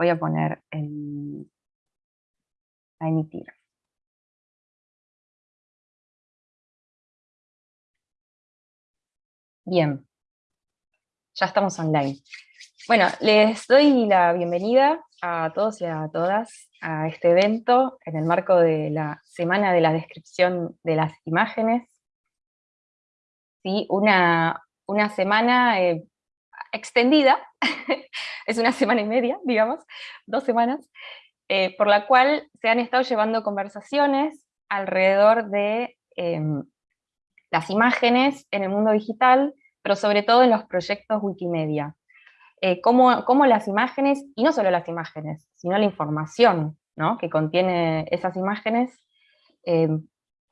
voy a poner en, a emitir. Bien, ya estamos online. Bueno, les doy la bienvenida a todos y a todas a este evento en el marco de la Semana de la Descripción de las Imágenes. ¿Sí? Una, una semana eh, extendida, es una semana y media, digamos, dos semanas, eh, por la cual se han estado llevando conversaciones alrededor de em, las imágenes en el mundo digital, pero sobre todo en los proyectos Wikimedia. Eh, cómo, cómo, las imágenes, y no solo las imágenes, sino la información ¿no? que contiene esas imágenes, em,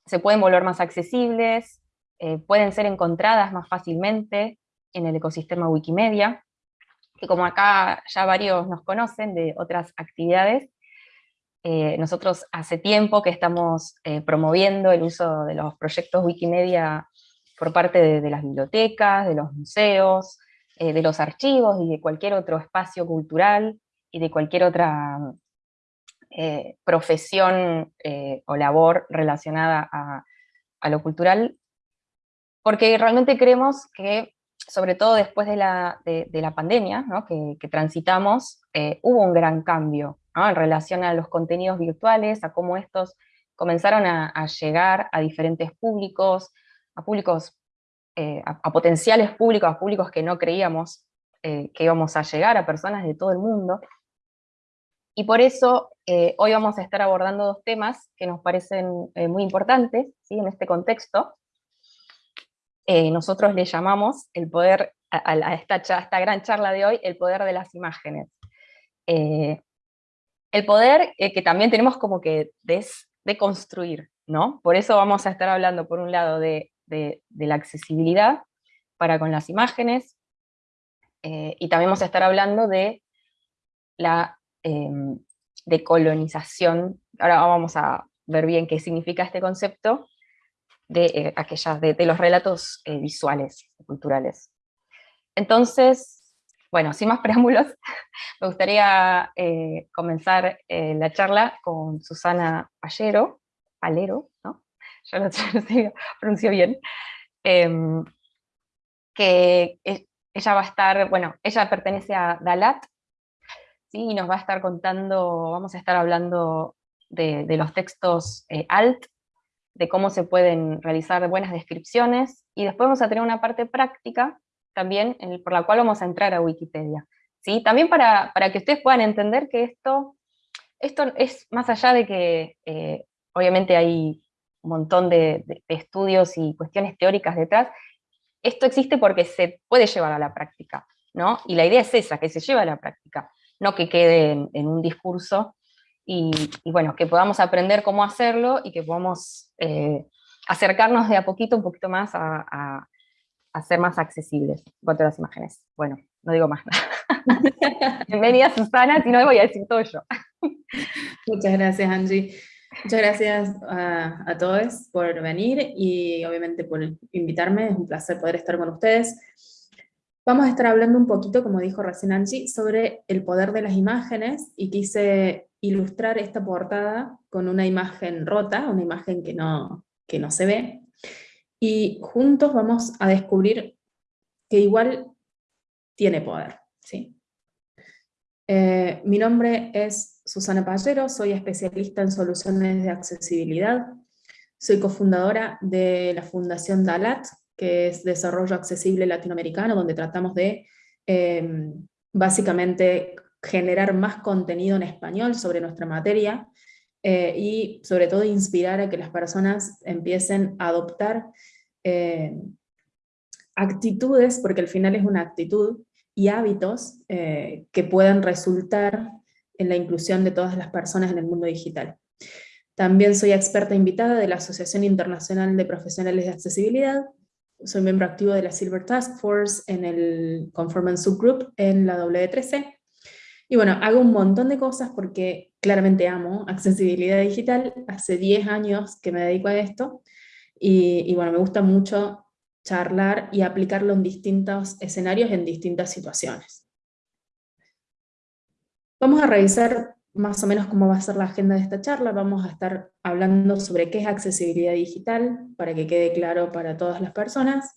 se pueden volver más accesibles, eh, pueden ser encontradas más fácilmente en el ecosistema Wikimedia, que como acá ya varios nos conocen de otras actividades, eh, nosotros hace tiempo que estamos eh, promoviendo el uso de los proyectos Wikimedia por parte de, las bibliotecas, de los museos, eh, de los archivos y de cualquier otro espacio cultural y de cualquier otra profesión o labor relacionada a, lo cultural, porque realmente creemos que, sobre todo después de la, pandemia que, transitamos, hubo un gran cambio en relación a los contenidos virtuales, a cómo estos comenzaron a, llegar a diferentes públicos, a públicos, eh, a, potenciales públicos, a públicos que no creíamos eh, que íbamos a llegar, a personas de todo el mundo. Y por eso eh, hoy vamos a estar abordando dos temas que nos parecen muy importantes ¿sí? en este contexto. Nosotros le llamamos el poder, a, esta, esta, gran charla de hoy, el poder de las imágenes. El poder eh, que también tenemos como que deconstruir, ¿no? Por eso vamos a estar hablando, por un lado, de, la accesibilidad para con las imágenes, eh, y también vamos a estar hablando de la em, decolonización, ahora vamos a ver bien qué significa este concepto, de, eh, aquellas, de, los relatos visuales, culturales. Entonces, bueno, sin más preámbulos, me gustaría eh, comenzar eh, la charla con Susana Pallero, Palero, ¿no? Ya lo, pronuncio bien, em, que ella va a estar, bueno, ella pertenece a Dalat, ¿sí? y nos va a estar contando, vamos a estar hablando de, los textos eh, alt, de cómo se pueden realizar buenas descripciones, y después vamos a tener una parte práctica también por la cual vamos a entrar a Wikipedia. ¿sí? También para, que ustedes puedan entender que esto, esto es más allá de que eh, obviamente hay un montón de, estudios y cuestiones teóricas detrás, esto existe porque se puede llevar a la práctica, ¿no? Y la idea es esa, que se lleve a la práctica, no que quede en, un discurso, y, bueno, que podamos aprender cómo hacerlo y que podamos eh, acercarnos de a poquito, un poquito más a ser más accesibles en cuanto a las imágenes. Bueno, no digo más nada. Bienvenida Susana, si no voy a decir todo yo. Muchas gracias Angie. Muchas gracias a, todos por venir y obviamente por invitarme, es un placer poder estar con ustedes. Vamos a estar hablando un poquito, como dijo recién Angie, sobre el poder de las imágenes y quise ilustrar esta portada con una imagen rota, una imagen que no, que no se ve, y juntos vamos a descubrir que igual tiene poder. ¿sí? Eh, mi nombre es Susana Pallero, soy especialista en soluciones de accesibilidad, soy cofundadora de la Fundación DALAT, que es Desarrollo Accesible Latinoamericano, donde tratamos de em, básicamente generar más contenido en español sobre nuestra materia, eh, y sobre todo inspirar a que las personas empiecen a adoptar eh, actitudes, porque al final es una actitud, y hábitos eh, que puedan resultar en la inclusión de todas las personas en el mundo digital. También soy experta invitada de la Asociación Internacional de Profesionales de Accesibilidad, soy miembro activo de la Silver Task Force en el Conformance Subgroup en la W3C, y bueno, hago un montón de cosas porque claramente amo accesibilidad digital, hace 10 años que me dedico a esto, y, bueno, me gusta mucho charlar y aplicarlo en distintos escenarios, en distintas situaciones. Vamos a revisar más o menos cómo va a ser la agenda de esta charla. Vamos a estar hablando sobre qué es accesibilidad digital, para que quede claro para todas las personas,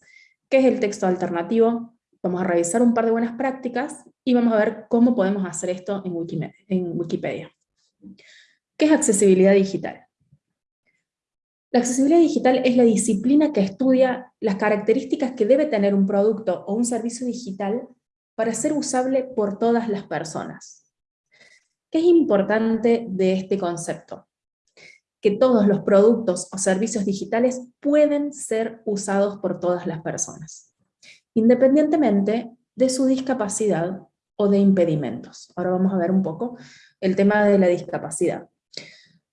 qué es el texto alternativo, vamos a revisar un par de buenas prácticas, y vamos a ver cómo podemos hacer esto en. En Wikipedia. ¿Qué es accesibilidad digital? La accesibilidad digital es la disciplina que estudia las características que debe tener un producto o un servicio digital para ser usable por todas las personas. ¿Qué es importante de este concepto? Que todos los productos o servicios digitales pueden ser usados por todas las personas, independientemente de su discapacidad o de impedimentos. Ahora vamos a ver un poco el tema de la discapacidad.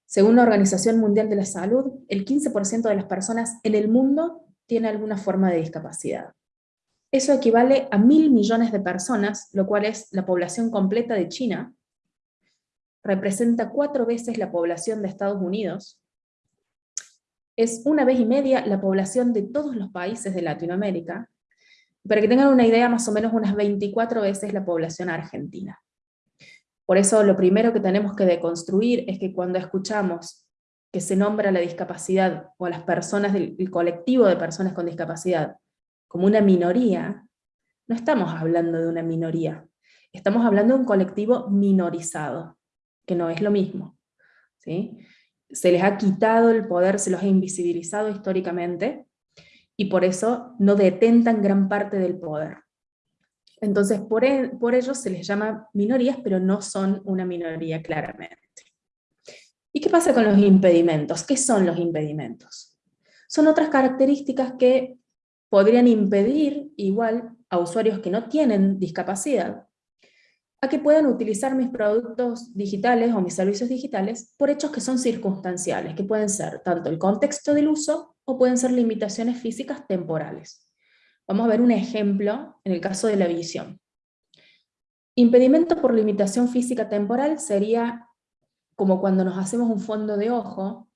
Según la Organización Mundial de la Salud, el 15% de las personas en el mundo tiene alguna forma de discapacidad. Eso equivale a mil millones de personas, lo cual es la población completa de China, representa cuatro veces la población de Estados Unidos, es una vez y media la población de todos los países de Latinoamérica, para que tengan una idea, más o menos unas 24 veces la población argentina. Por eso lo primero que tenemos que deconstruir es que cuando escuchamos que se nombra la discapacidad o a las personas del colectivo de personas con discapacidad como una minoría, no estamos hablando de una minoría, estamos hablando de un colectivo minorizado, que no es lo mismo. ¿sí? Se les ha quitado el poder, se los ha invisibilizado históricamente, y por eso no detentan gran parte del poder. Entonces, por, e, por ello se les llama minorías, pero no son una minoría claramente. ¿Y qué pasa con los impedimentos? ¿Qué son los impedimentos? Son otras características que podrían impedir, igual, a usuarios que no tienen discapacidad, a que puedan utilizar mis productos digitales o mis servicios digitales por hechos que son circunstanciales, que pueden ser tanto el contexto del uso o pueden ser limitaciones físicas temporales. Vamos a ver un ejemplo en el caso de la visión. Impedimento por limitación física temporal sería como cuando nos hacemos un fondo de ojo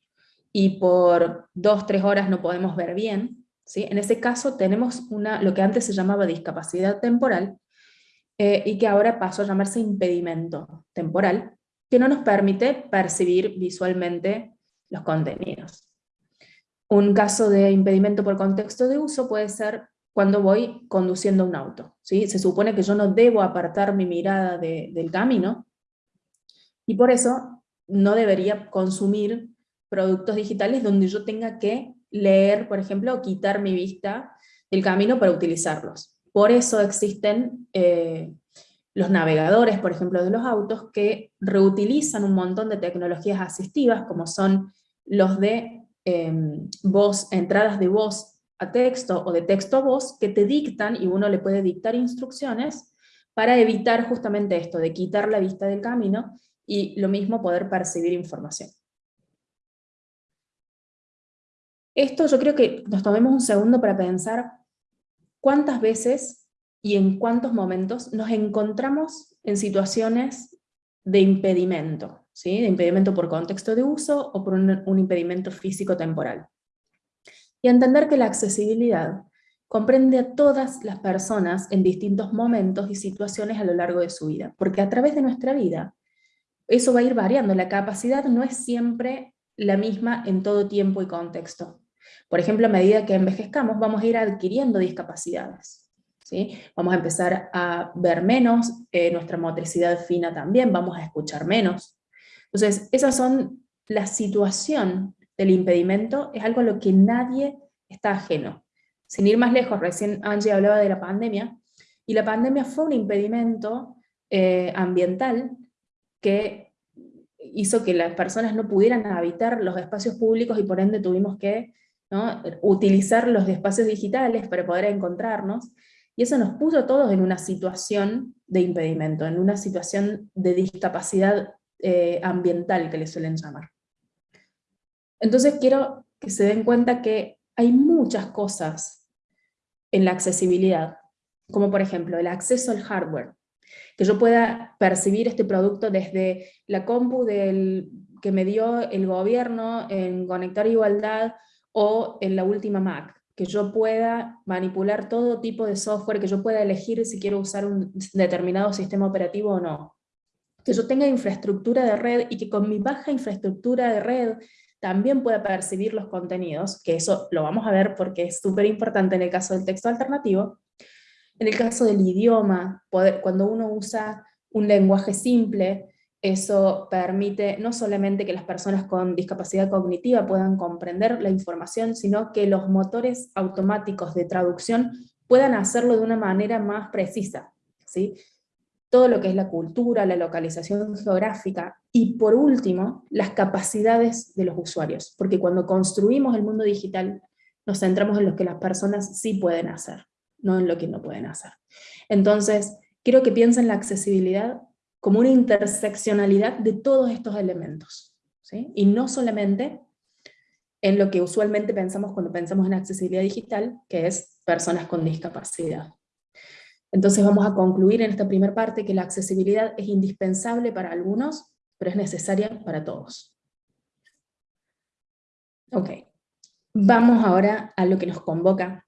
y por dos, tres horas no podemos ver bien. ¿sí? En ese caso tenemos una, lo que antes se llamaba discapacidad temporal eh, y que ahora pasó a llamarse impedimento temporal, que no nos permite percibir visualmente los contenidos. Un caso de impedimento por contexto de uso puede ser cuando voy conduciendo un auto. ¿sí? Se supone que yo no debo apartar mi mirada del camino, y por eso no debería consumir productos digitales donde yo tenga que leer, por ejemplo, o quitar mi vista del camino para utilizarlos. Por eso existen eh, los navegadores, por ejemplo, de los autos, que reutilizan un montón de tecnologías asistivas, como son los de Em, voz, entradas de voz a texto o de texto a voz que te dictan y uno le puede dictar instrucciones para evitar justamente esto, de quitar la vista del camino y lo mismo poder percibir información. Esto yo creo que nos tomemos un segundo para pensar cuántas veces y en cuántos momentos nos encontramos en situaciones de impedimento, de impedimento por contexto de uso o por un, impedimento físico-temporal. Y entender que la accesibilidad comprende a todas las personas en distintos momentos y situaciones a lo largo de su vida, porque a través de nuestra vida eso va a ir variando, la capacidad no es siempre la misma en todo tiempo y contexto. Por ejemplo, a medida que envejezcamos vamos a ir adquiriendo discapacidades. ¿sí? Vamos a empezar a ver menos, eh, nuestra motricidad fina también, vamos a escuchar menos, entonces, esas son la situación del impedimento, es algo a lo que nadie está ajeno. Sin ir más lejos, recién Angie hablaba de la pandemia, y la pandemia fue un impedimento eh, ambiental que hizo que las personas no pudieran habitar los espacios públicos y por ende tuvimos que utilizar los espacios digitales para poder encontrarnos, y eso nos puso a todos en una situación de impedimento, en una situación de discapacidad eh, ambiental que le suelen llamar. Entonces quiero que se den cuenta que hay muchas cosas en la accesibilidad, como por ejemplo el acceso al hardware, que yo pueda percibir este producto desde la compu del, que me dio el gobierno en Conectar Igualdad o en la última Mac, que yo pueda manipular todo tipo de software, que yo pueda elegir si quiero usar un determinado sistema operativo o no que yo tenga infraestructura de red y que con mi baja infraestructura de red también pueda percibir los contenidos, que eso lo vamos a ver porque es súper importante en el caso del texto alternativo. En el caso del idioma, cuando uno usa un lenguaje simple, eso permite no solamente que las personas con discapacidad cognitiva puedan comprender la información, sino que los motores automáticos de traducción puedan hacerlo de una manera más precisa. ¿sí? Todo lo que es la cultura, la localización geográfica, y por último, las capacidades de los usuarios, porque cuando construimos el mundo digital, nos centramos en lo que las personas sí pueden hacer, no en lo que no pueden hacer. Entonces, quiero que piensen la accesibilidad como una interseccionalidad de todos estos elementos, ¿sí? y no solamente en lo que usualmente pensamos cuando pensamos en accesibilidad digital, que es personas con discapacidad. Entonces vamos a concluir en esta primera parte que la accesibilidad es indispensable para algunos, pero es necesaria para todos. Ok, vamos ahora a lo que nos convoca,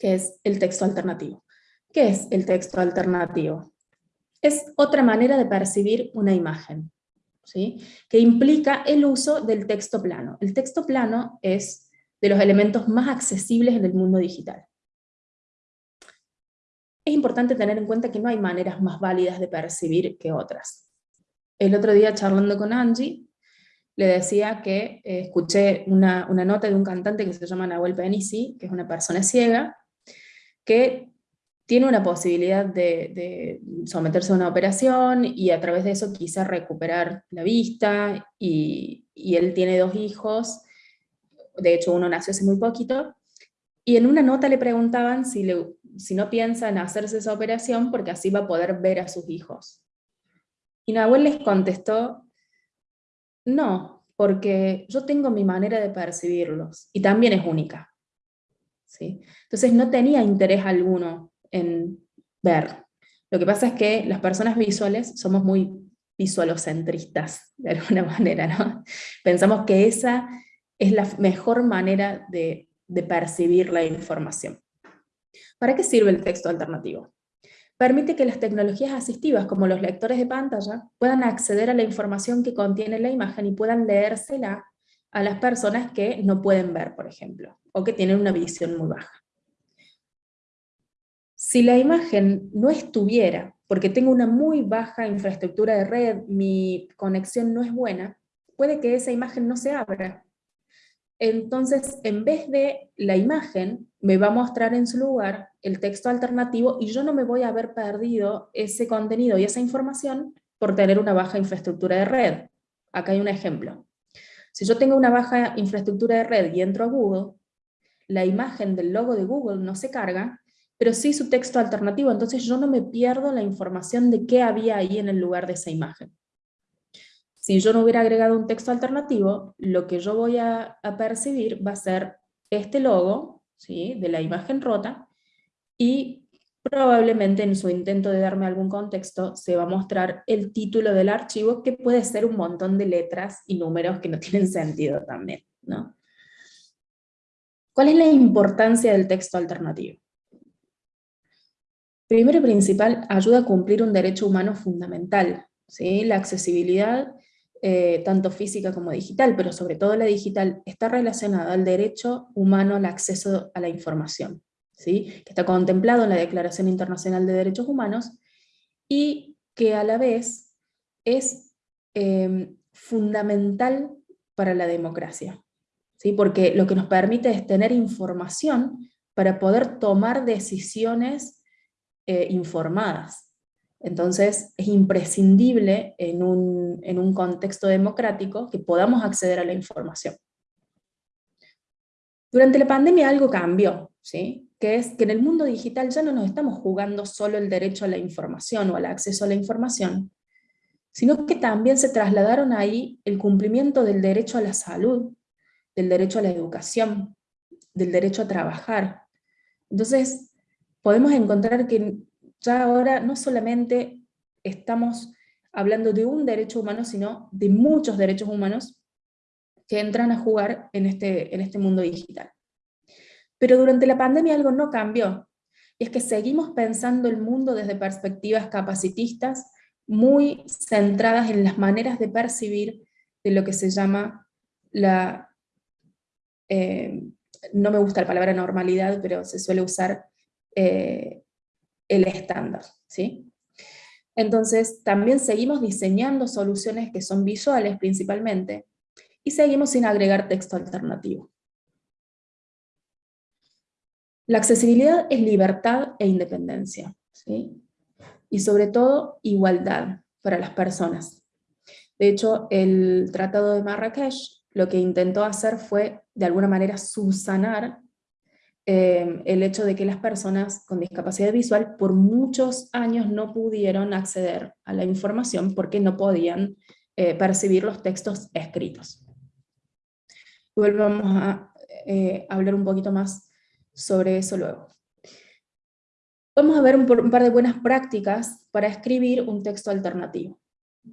que es el texto alternativo. ¿Qué es el texto alternativo? Es otra manera de percibir una imagen, ¿sí? que implica el uso del texto plano. El texto plano es de los elementos más accesibles en el mundo digital. Es importante tener en cuenta que no hay maneras más válidas de percibir que otras. El otro día charlando con Angie, le decía que eh, escuché una, una, nota de un cantante que se llama Nahuel Penisi, que es una persona ciega, que tiene una posibilidad de, someterse a una operación y a través de eso quizá recuperar la vista y, él tiene dos hijos, de hecho uno nació hace muy poquito, y en una nota le preguntaban si, si no piensa en hacerse esa operación porque así va a poder ver a sus hijos. Y Nahuel les contestó, no, porque yo tengo mi manera de percibirlos, y también es única. ¿Sí? Entonces no tenía interés alguno en ver. Lo que pasa es que las personas visuales somos muy visualocentristas, de alguna manera, ¿no? Pensamos que esa es la mejor manera de, de percibir la información. ¿Para qué sirve el texto alternativo? Permite que las tecnologías asistivas, como los lectores de pantalla, puedan acceder a la información que contiene la imagen y puedan leérsela a las personas que no pueden ver, por ejemplo, o que tienen una visión muy baja. Si la imagen no estuviera, porque tengo una muy baja infraestructura de red, mi conexión no es buena, puede que esa imagen no se abra. Entonces, en vez de la imagen, me va a mostrar en su lugar el texto alternativo y yo no me voy a haber perdido ese contenido y esa información por tener una baja infraestructura de red. Acá hay un ejemplo. Si yo tengo una baja infraestructura de red y entro a Google, la imagen del logo de Google no se carga, pero sí su texto alternativo, entonces yo no me pierdo la información de qué había ahí en el lugar de esa imagen. Si yo no hubiera agregado un texto alternativo, lo que yo voy a, percibir va a ser este logo ¿sí? de la imagen rota, y probablemente en su intento de darme algún contexto se va a mostrar el título del archivo, que puede ser un montón de letras y números que no tienen sentido también. ¿no? ¿Cuál es la importancia del texto alternativo? Primero y principal, ayuda a cumplir un derecho humano fundamental, ¿sí? la accesibilidad, eh, tanto física como digital, pero sobre todo la digital, está relacionada al derecho humano al acceso a la información, ¿sí? que está contemplado en la Declaración Internacional de Derechos Humanos, y que a la vez es em, fundamental para la democracia, ¿sí? porque lo que nos permite es tener información para poder tomar decisiones eh, informadas. Entonces es imprescindible en un, en un contexto democrático que podamos acceder a la información. Durante la pandemia algo cambió, ¿sí? que es que en el mundo digital ya no nos estamos jugando solo el derecho a la información o al acceso a la información, sino que también se trasladaron ahí el cumplimiento del derecho a la salud, del derecho a la educación, del derecho a trabajar. Entonces, podemos encontrar que ya ahora no solamente estamos hablando de un derecho humano, sino de muchos derechos humanos que entran a jugar en este, en este mundo digital. Pero durante la pandemia algo no cambió, y es que seguimos pensando el mundo desde perspectivas capacitistas, muy centradas en las maneras de percibir de lo que se llama la, eh, no me gusta la palabra normalidad, pero se suele usar eh, el estándar, ¿sí? Entonces, también seguimos diseñando soluciones que son visuales principalmente, y seguimos sin agregar texto alternativo. La accesibilidad es libertad e independencia, ¿sí? y sobre todo igualdad para las personas. De hecho, el Tratado de Marrakech lo que intentó hacer fue, de alguna manera, subsanar eh, el hecho de que las personas con discapacidad visual por muchos años no pudieron acceder a la información porque no podían eh, percibir los textos escritos. Volvamos a eh, hablar un poquito más sobre eso luego. Vamos a ver un, par de buenas prácticas para escribir un texto alternativo.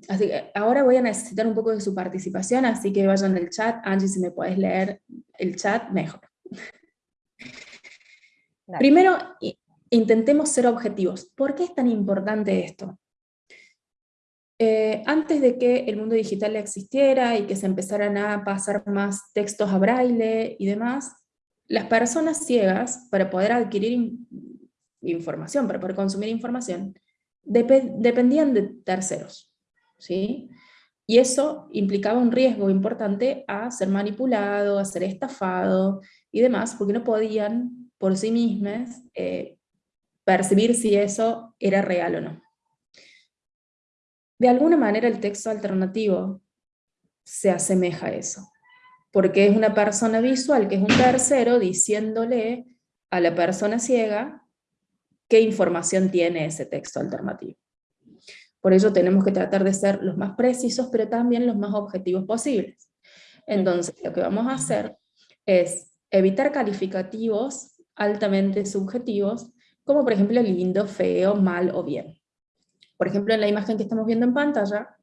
Así que ahora voy a necesitar un poco de su participación, así que vayan al chat. Angie, si me puedes leer el chat, mejor. Primero, intentemos ser objetivos. ¿Por qué es tan importante esto? Eh, antes de que el mundo digital existiera y que se empezaran a pasar más textos a braille y demás, las personas ciegas, para poder adquirir información, para poder consumir información, dependían de terceros. ¿sí? Y eso implicaba un riesgo importante a ser manipulado, a ser estafado y demás, porque no podían por sí mismos eh, percibir si eso era real o no. De alguna manera el texto alternativo se asemeja a eso porque es una persona visual, que es un tercero, diciéndole a la persona ciega qué información tiene ese texto alternativo. Por ello tenemos que tratar de ser los más precisos, pero también los más objetivos posibles. Entonces, lo que vamos a hacer es evitar calificativos altamente subjetivos, como por ejemplo lindo, feo, mal o bien. Por ejemplo, en la imagen que estamos viendo en pantalla,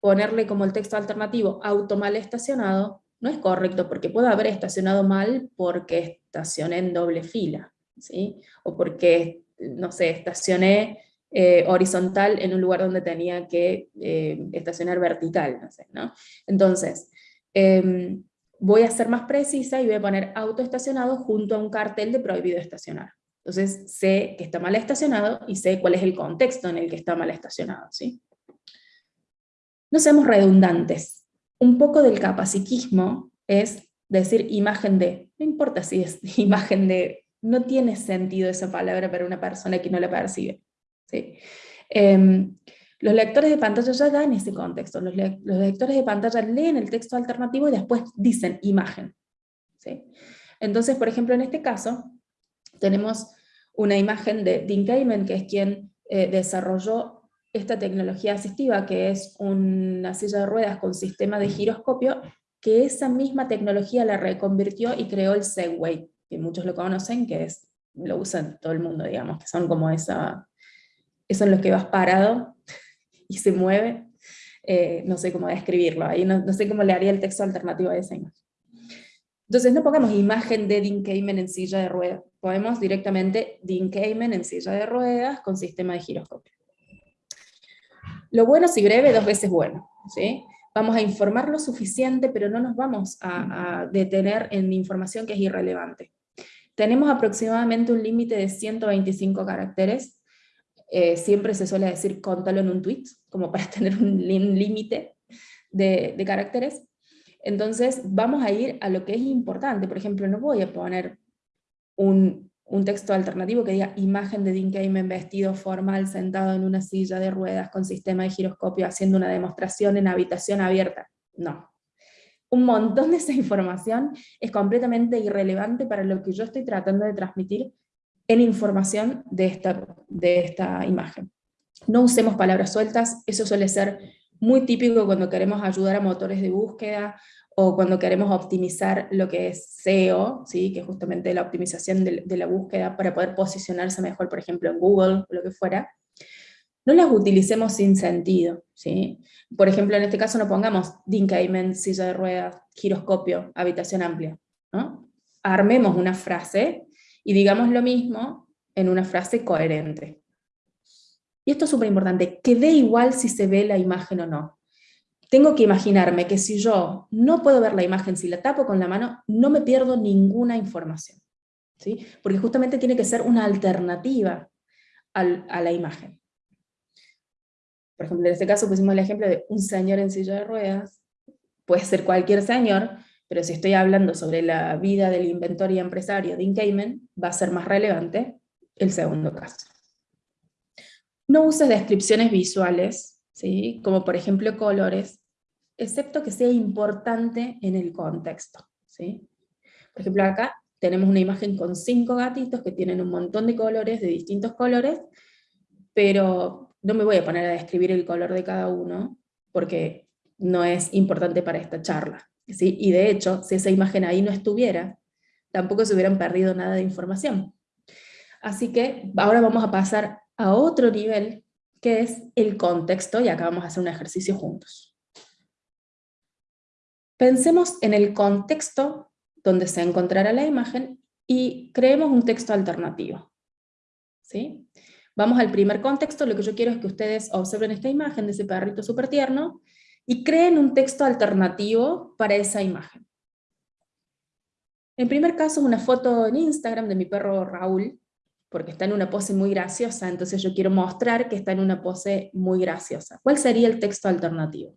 ponerle como el texto alternativo auto mal estacionado, no es correcto, porque puedo haber estacionado mal porque estacioné en doble fila, ¿sí? o porque, no sé, estacioné eh, horizontal en un lugar donde tenía que eh, estacionar vertical, no sé, ¿no? Entonces, em, voy a ser más precisa y voy a poner auto estacionado junto a un cartel de prohibido estacionar. Entonces sé que está mal estacionado y sé cuál es el contexto en el que está mal estacionado, ¿sí? No seamos redundantes. Un poco del capacitismo es decir imagen de, no importa si es imagen de, no tiene sentido esa palabra para una persona que no la percibe. ¿sí? Em, los lectores de pantalla ya dan ese contexto, los, lectores de pantalla leen el texto alternativo y después dicen imagen. ¿sí? Entonces, por ejemplo, en este caso, tenemos una imagen de Dean Kamen, que es quien eh, desarrolló esta tecnología asistiva, que es una silla de ruedas con sistema de giroscopio, que esa misma tecnología la reconvirtió y creó el Segway, que muchos lo conocen, que es, lo usan todo el mundo, digamos, que son como esa, eso en los que vas parado y se mueve, eh, no sé cómo describirlo, ahí no, sé cómo le haría el texto alternativo a esa imagen. Entonces no pongamos imagen de Dean Kamen en silla de ruedas, podemos directamente Dean Kamen en silla de ruedas con sistema de giroscopio. Lo bueno si breve, dos veces bueno. ¿sí? Vamos a informar lo suficiente, pero no nos vamos a, detener en información que es irrelevante. Tenemos aproximadamente un límite de 125 caracteres. Eh, siempre se suele decir contalo en un tweet, como para tener un límite de, caracteres. Entonces vamos a ir a lo que es importante. Por ejemplo, no voy a poner un un texto alternativo que diga imagen de Dean Kamen vestido formal sentado en una silla de ruedas con sistema de giroscopio haciendo una demostración en habitación abierta. No. Un montón de esa información es completamente irrelevante para lo que yo estoy tratando de transmitir en información de esta, de esta imagen. No usemos palabras sueltas, eso suele ser muy típico cuando queremos ayudar a motores de búsqueda o cuando queremos optimizar lo que es SEO, ¿sí? que es justamente la optimización de, la búsqueda para poder posicionarse mejor, por ejemplo, en Google o lo que fuera, no las utilicemos sin sentido. ¿sí? Por ejemplo, en este caso no pongamos Dinkamen, silla de ruedas, giroscopio, habitación amplia. Armemos una frase y digamos lo mismo en una frase coherente. y esto es súper importante, que dé igual si se ve la imagen o no. Tengo que imaginarme que si yo no puedo ver la imagen, si la tapo con la mano, no me pierdo ninguna información. ¿sí? Porque justamente tiene que ser una alternativa a la imagen. Por ejemplo, en este caso pusimos el ejemplo de un señor en silla de ruedas, puede ser cualquier señor, pero si estoy hablando sobre la vida del inventor y empresario de Cayman, va a ser más relevante el segundo caso. No uses descripciones visuales, ¿sí? como por ejemplo colores, excepto que sea importante en el contexto. ¿sí? Por ejemplo acá tenemos una imagen con cinco gatitos que tienen un montón de colores, de distintos colores, pero no me voy a poner a describir el color de cada uno, porque no es importante para esta charla. Y de hecho, si esa imagen ahí no estuviera, tampoco se hubieran perdido nada de información. Así que ahora vamos a pasar a otro nivel, que es el contexto, y acá vamos a hacer un ejercicio juntos. Pensemos en el contexto donde se encontrará la imagen y creemos un texto alternativo. ¿Sí? Vamos al primer contexto, lo que yo quiero es que ustedes observen esta imagen de ese perrito súper tierno y creen un texto alternativo para esa imagen. En primer caso, una foto en Instagram de mi perro Raúl, porque está en una pose muy graciosa, entonces yo quiero mostrar que está en una pose muy graciosa. ¿Cuál sería el texto alternativo?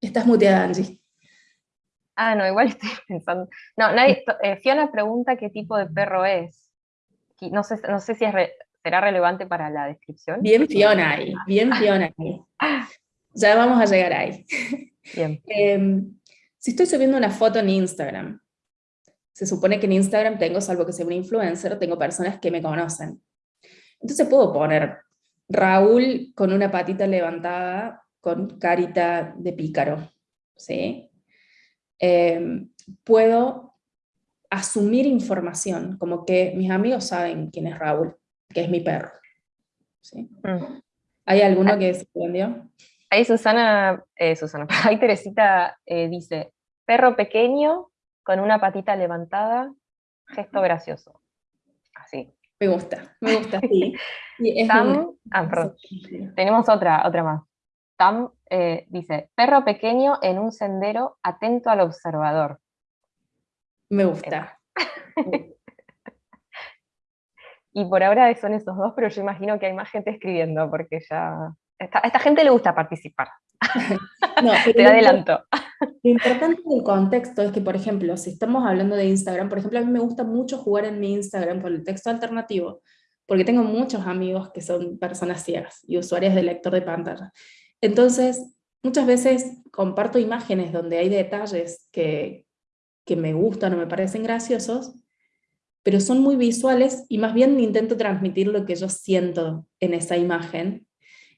Estás muteada, Angie. Ah, no, igual estoy pensando. No, nadie, eh, Fiona pregunta qué tipo de perro es. No sé, no sé si será relevante para la descripción. Bien Fiona ahí, bien Fiona ahí. Ya vamos a llegar ahí. Bien. Em, si estoy subiendo una foto en Instagram, se supone que en Instagram tengo, salvo que sea un influencer, tengo personas que me conocen. Entonces puedo poner Raúl con una patita levantada con carita de pícaro, ¿sí? Em, puedo asumir información, como que mis amigos saben quién es Raúl, que es mi perro. ¿sí? Mm. ¿Hay alguno que se entendió? Ahí Susana, eh, Susana, ahí Teresita eh, dice, perro pequeño con una patita levantada, gesto gracioso. Así. Me gusta, me gusta, sí. ah, Tenemos otra, otra más. Eh, dice, perro pequeño en un sendero atento al observador. Me gusta. y por ahora son esos dos, pero yo imagino que hay más gente escribiendo, porque ya... a esta gente le gusta participar. No, Te adelanto. Lo importante del contexto es que, por ejemplo, si estamos hablando de Instagram, por ejemplo, a mí me gusta mucho jugar en mi Instagram con el texto alternativo, porque tengo muchos amigos que son personas ciegas y usuarios de lector de pantalla. Entonces, muchas veces comparto imágenes donde hay detalles que, me gustan o me parecen graciosos, pero son muy visuales y más bien intento transmitir lo que yo siento en esa imagen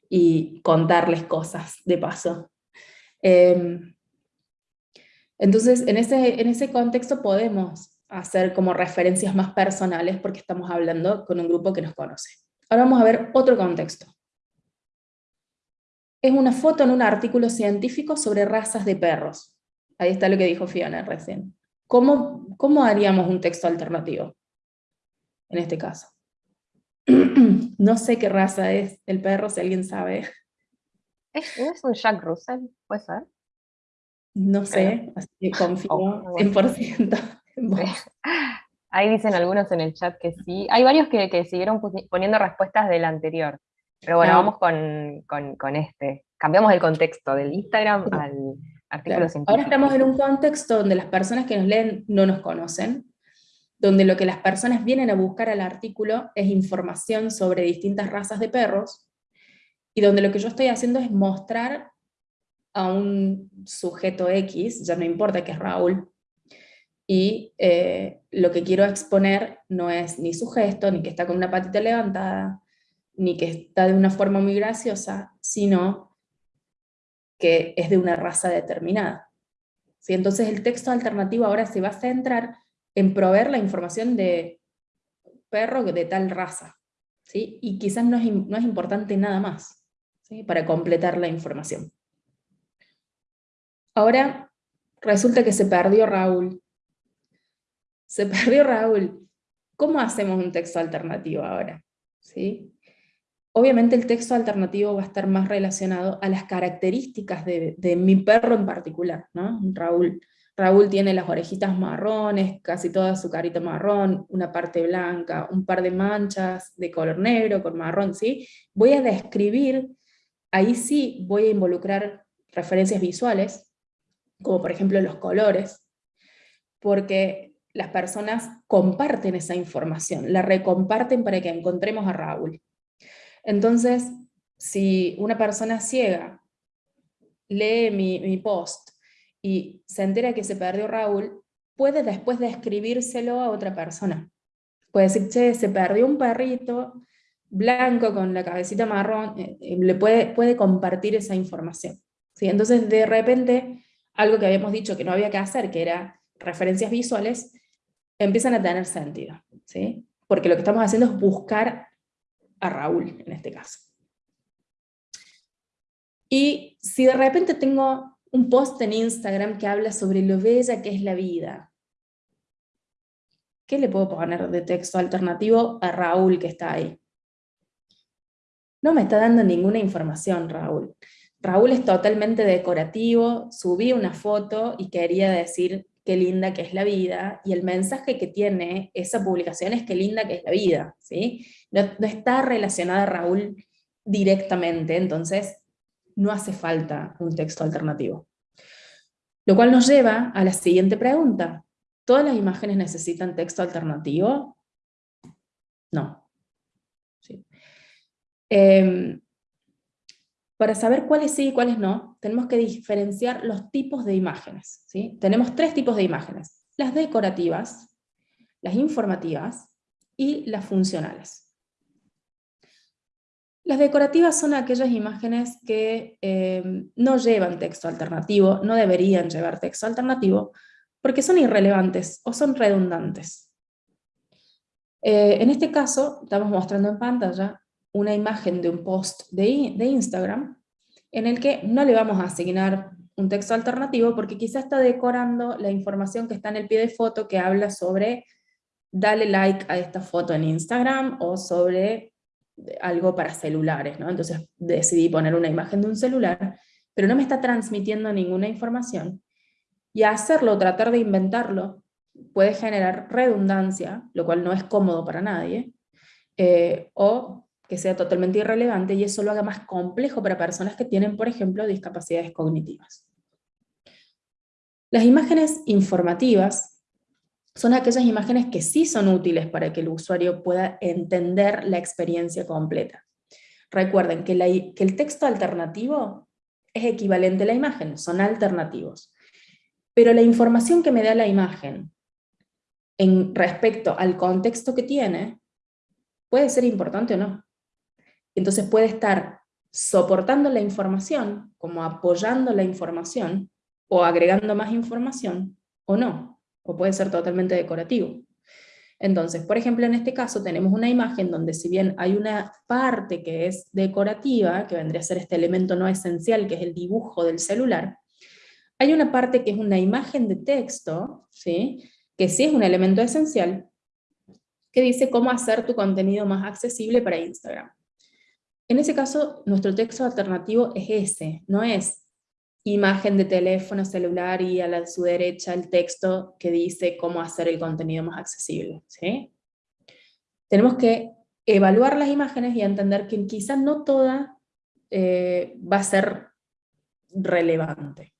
y contarles cosas de paso. Em, entonces, en ese, en ese contexto podemos hacer como referencias más personales porque estamos hablando con un grupo que nos conoce. Ahora vamos a ver otro contexto es una foto en un artículo científico sobre razas de perros. Ahí está lo que dijo Fiona recién. ¿Cómo, cómo haríamos un texto alternativo en este caso? no sé qué raza es el perro, si alguien sabe. ¿Es, es un Jack Russell? ¿Puede ser? No sé, así que confío 100% Ahí dicen algunos en el chat que sí. Hay varios que, que siguieron poniendo respuestas del anterior. Pero bueno, vamos con, este. Cambiamos el contexto del Instagram al artículo científico. Ahora estamos en un contexto donde las personas que nos leen no nos conocen, donde lo que las personas vienen a buscar al artículo es información sobre distintas razas de perros, y donde lo que yo estoy haciendo es mostrar a un sujeto X, ya no importa que es Raúl, y eh, lo que quiero exponer no es ni su gesto, ni que está con una patita levantada, ni que está de una forma muy graciosa, sino que es de una raza determinada. ¿Sí? Entonces el texto alternativo ahora se va a centrar en proveer la información de perro de tal raza, ¿sí? y quizás no es, no es importante nada más. para completar la información. Ahora resulta que se perdió Raúl. Se perdió Raúl. ¿Cómo hacemos un texto alternativo ahora? ¿Sí? Obviamente el texto alternativo va a estar más relacionado a las características de, mi perro en particular, ¿no? Raúl. Raúl tiene las orejitas marrones, casi toda su carita marrón, una parte blanca, un par de manchas de color negro con marrón, ¿sí? Voy a describir, ahí sí voy a involucrar referencias visuales, como por ejemplo los colores, porque las personas comparten esa información, la recomparten para que encontremos a Raúl. Entonces, si una persona ciega lee mi, post y se entera que se perdió Raúl, puede después describírselo a otra persona. Puede decir, che, se perdió un perrito blanco con la cabecita marrón, eh, eh, le puede, puede compartir esa información. ¿sí? Entonces, de repente, algo que habíamos dicho que no había que hacer, que era referencias visuales, empiezan a tener sentido. ¿sí? Porque lo que estamos haciendo es buscar a Raúl, en este caso. Y si de repente tengo un post en Instagram que habla sobre lo bella que es la vida. ¿Qué le puedo poner de texto alternativo a Raúl que está ahí? No me está dando ninguna información Raúl. Raúl es totalmente decorativo, subí una foto y quería decir qué linda que es la vida, y el mensaje que tiene esa publicación es qué linda que es la vida, ¿sí? No, está relacionada a Raúl directamente, entonces no hace falta un texto alternativo. Lo cual nos lleva a la siguiente pregunta. ¿Todas las imágenes necesitan texto alternativo? No. Em, para saber cuáles sí y cuáles no, tenemos que diferenciar los tipos de imágenes. ¿sí? Tenemos tres tipos de imágenes. Las decorativas, las informativas y las funcionales. Las decorativas son aquellas imágenes que eh, no llevan texto alternativo, no deberían llevar texto alternativo, porque son irrelevantes o son redundantes. Eh, en este caso, estamos mostrando en pantalla una imagen de un post de, de Instagram, en el que no le vamos a asignar un texto alternativo, porque quizá está decorando la información que está en el pie de foto que habla sobre dale like a esta foto en Instagram, o sobre algo para celulares, ¿no? Entonces decidí poner una imagen de un celular, pero no me está transmitiendo ninguna información. Y hacerlo, tratar de inventarlo, puede generar redundancia, lo cual no es cómodo para nadie, eh, o que sea totalmente irrelevante y eso lo haga más complejo para personas que tienen, por ejemplo, discapacidades cognitivas. Las imágenes informativas son aquellas imágenes que sí son útiles para que el usuario pueda entender la experiencia completa. Recuerden que, el texto alternativo es equivalente a la imagen, son alternativos. Pero la información que me da la imagen en respecto al contexto que tiene, puede ser importante o no. Entonces puede estar soportando la información, como apoyando la información, o agregando más información, o no o puede ser totalmente decorativo. Entonces, por ejemplo, en este caso tenemos una imagen donde si bien hay una parte que es decorativa, que vendría a ser este elemento no esencial, que es el dibujo del celular, hay una parte que es una imagen de texto, ¿sí? que sí es un elemento esencial, que dice cómo hacer tu contenido más accesible para Instagram. En ese caso, nuestro texto alternativo es ese, no es imagen de teléfono celular y a la, su derecha el texto que dice cómo hacer el contenido más accesible. Tenemos que evaluar las imágenes y entender que quizás no toda eh, va a ser relevante.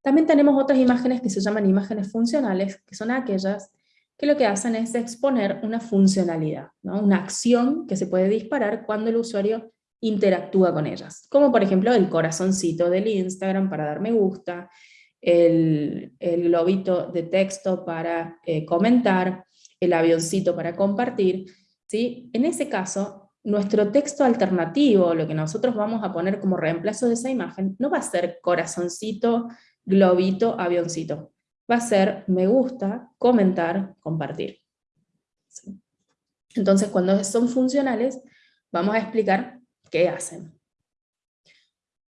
También tenemos otras imágenes que se llaman imágenes funcionales, que son aquellas que lo que hacen es exponer una funcionalidad, una acción que se puede disparar cuando el usuario interactúa con ellas. Como por ejemplo el corazoncito del Instagram para dar me gusta, el, globito de texto para eh, comentar, el avioncito para compartir. ¿sí? En ese caso, nuestro texto alternativo, lo que nosotros vamos a poner como reemplazo de esa imagen, no va a ser corazoncito, globito, avioncito. Va a ser me gusta, comentar, compartir. Entonces, cuando son funcionales, vamos a explicar qué hacen.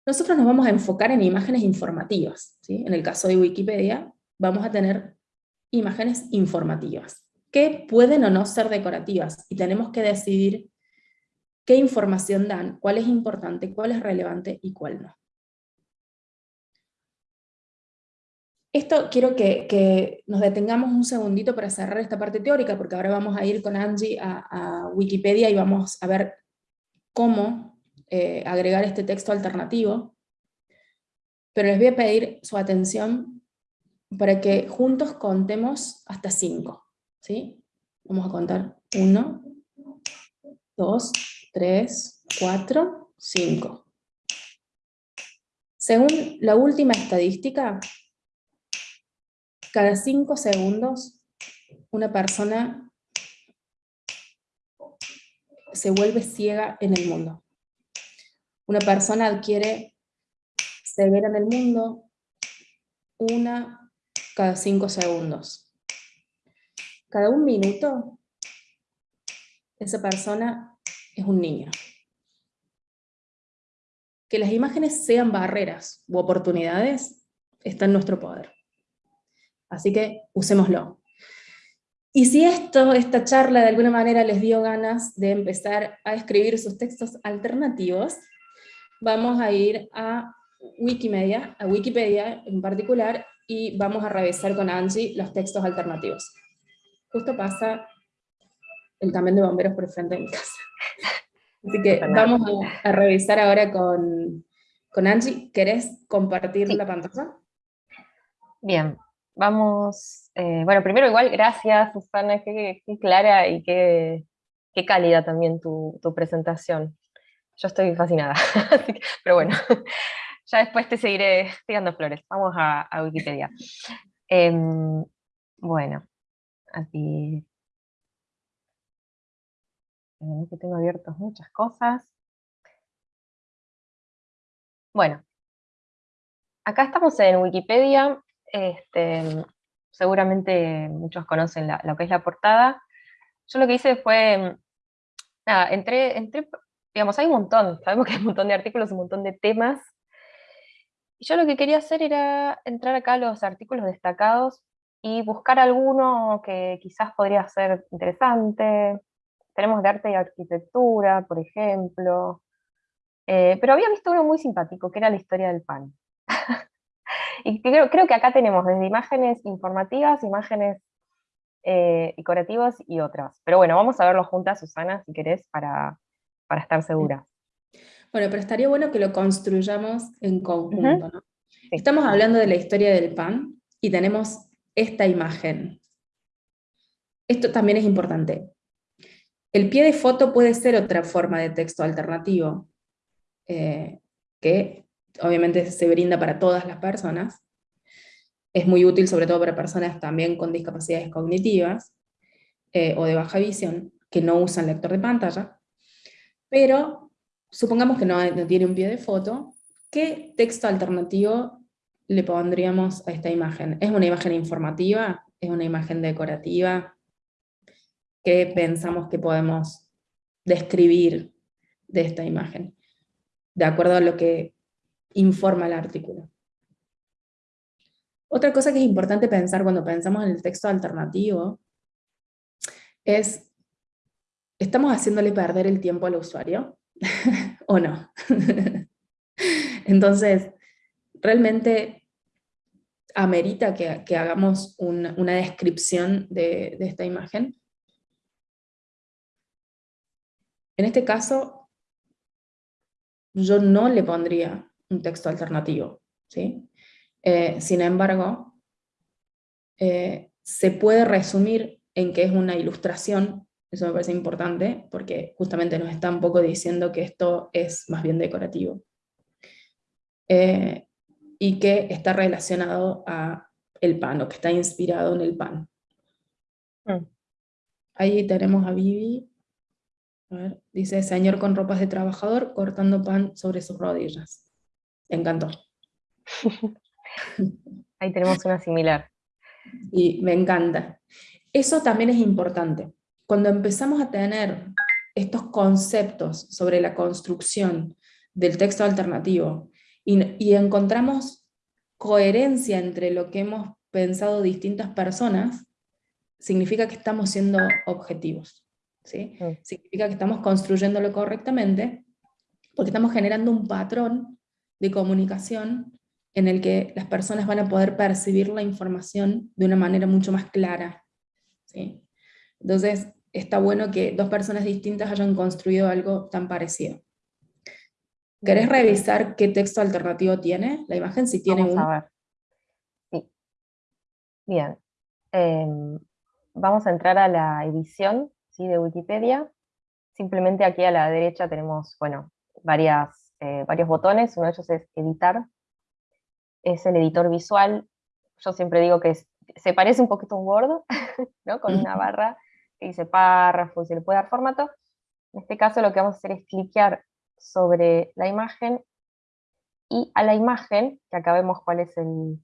nosotros nos vamos a enfocar en imágenes informativas. ¿sí? En el caso de Wikipedia, vamos a tener imágenes informativas, que pueden o no ser decorativas, y tenemos que decidir qué información dan, cuál es importante, cuál es relevante y cuál no. Esto quiero que, nos detengamos un segundito para cerrar esta parte teórica, porque ahora vamos a ir con Angie a, Wikipedia y vamos a ver cómo eh, agregar este texto alternativo. Pero les voy a pedir su atención para que juntos contemos hasta cinco. ¿sí? Vamos a contar uno, dos, tres, cuatro, cinco. Según la última estadística, cada cinco segundos una persona se vuelve ciega en el mundo. Una persona adquiere ceguera en el mundo una cada cinco segundos. Cada un minuto, esa persona es un niño. Que las imágenes sean barreras u oportunidades está en nuestro poder. Así que usémoslo. Y si esto, esta charla de alguna manera les dio ganas de empezar a escribir sus textos alternativos, vamos a ir a Wikimedia, a Wikipedia en particular, y vamos a revisar con Angie los textos alternativos. Justo pasa el camión de bomberos por frente de mi casa. Así que vamos a, revisar ahora con, con Angie. ¿Querés compartir la pantalla? Bien, vamos, eh, bueno, primero igual, gracias Susana, qué, clara y qué, qué cálida también tu, presentación. Yo estoy fascinada, pero bueno, ya después te seguiré tirando flores. Vamos a, Wikipedia. Em, bueno, aquí... que tengo abiertos muchas cosas. Bueno, acá estamos en Wikipedia este, seguramente muchos conocen lo que es la portada. Yo lo que hice fue, nada, entré, entré, digamos, hay un montón, sabemos que hay un montón de artículos, un montón de temas, y yo lo que quería hacer era entrar acá a los artículos destacados y buscar alguno que quizás podría ser interesante. Tenemos de arte y arquitectura, por ejemplo. Eh, pero había visto uno muy simpático, que era la historia del pan. Y creo, creo que acá tenemos desde imágenes informativas, imágenes eh, decorativas y otras. Pero bueno, vamos a verlo juntas, Susana, si querés, para, para estar seguras. Bueno, pero estaría bueno que lo construyamos en conjunto, ¿no? Estamos hablando de la historia del pan y tenemos esta imagen. Esto también es importante. El pie de foto puede ser otra forma de texto alternativo, eh, que obviamente se brinda para todas las personas, es muy útil sobre todo para personas también con discapacidades cognitivas eh, o de baja visión, que no usan lector de pantalla, pero supongamos que no, no tiene un pie de foto, ¿qué texto alternativo le pondríamos a esta imagen? ¿Es una imagen informativa? ¿Es una imagen decorativa? ¿Qué pensamos que podemos describir de esta imagen? De acuerdo a lo que informa el artículo. Otra cosa que es importante pensar cuando pensamos en el texto alternativo es, ¿estamos haciéndole perder el tiempo al usuario o no? Entonces, realmente amerita que, hagamos una descripción de, de esta imagen. En este caso, yo no le pondría un texto alternativo. ¿sí? Eh, sin embargo, eh, se puede resumir en que es una ilustración, eso me parece importante, porque justamente nos está un poco diciendo que esto es más bien decorativo. Eh, y que está relacionado a el pan, o que está inspirado en el pan. Mm. Ahí tenemos a Vivi, dice, señor con ropas de trabajador cortando pan sobre sus rodillas encantó. Ahí tenemos una similar. Y me encanta. Eso también es importante. Cuando empezamos a tener estos conceptos sobre la construcción del texto alternativo y, encontramos coherencia entre lo que hemos pensado distintas personas, significa que estamos siendo objetivos. ¿sí? Mm. Significa que estamos construyéndolo correctamente, porque estamos generando un patrón de comunicación en el que las personas van a poder percibir la información de una manera mucho más clara. ¿sí? Entonces, está bueno que dos personas distintas hayan construido algo tan parecido. ¿Querés revisar qué texto alternativo tiene la imagen? Si tiene vamos a ver. Sí. Bien. Em, vamos a entrar a la edición ¿sí? de Wikipedia. Simplemente aquí a la derecha tenemos, bueno, varias, eh, varios botones. Uno de ellos es editar. Es el editor visual. Yo siempre digo que se parece un poquito a un Word, ¿no? Con una barra que dice párrafo y se le puede dar formato. En este caso lo que vamos a hacer es cliquear sobre la imagen y a la imagen, que acá vemos cuál es el,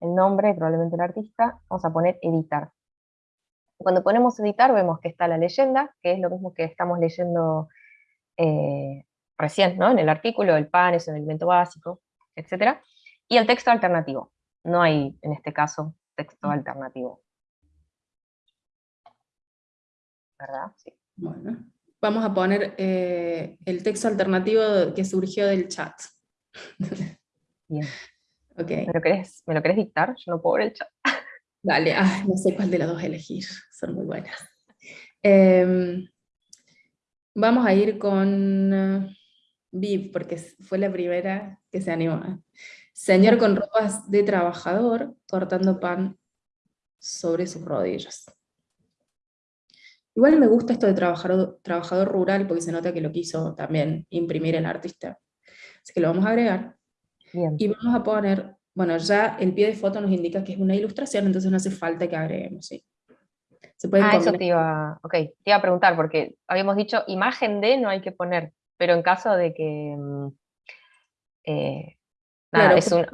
nombre, probablemente el artista, vamos a poner editar. Cuando ponemos editar vemos que está la leyenda, que es lo mismo que estamos leyendo eh, recién, ¿no? En el artículo, el pan es un elemento básico, etc. Y el texto alternativo. No hay, en este caso, texto mm. alternativo. ¿Verdad? Sí. Bueno vamos a poner eh, el texto alternativo que surgió del chat. Bien. Okay. ¿Me, lo querés, ¿Me lo querés dictar? Yo no puedo ver el chat. Dale, no sé cuál de las dos elegir, son muy buenas. Em, vamos a ir con Viv, porque fue la primera que se animó. Señor con ropas de trabajador, cortando pan sobre sus rodillas. Igual me gusta esto de trabajador, trabajador rural porque se nota que lo quiso también imprimir el artista. Así que lo vamos a agregar. Y vamos a poner, bueno, ya el pie de foto nos indica que es una ilustración, entonces no hace falta que agreguemos, ¿sí? Se ah, eso te iba, okay, te iba a preguntar, porque habíamos dicho imagen de no hay que poner, pero en caso de que... Mm, eh, nada, es una,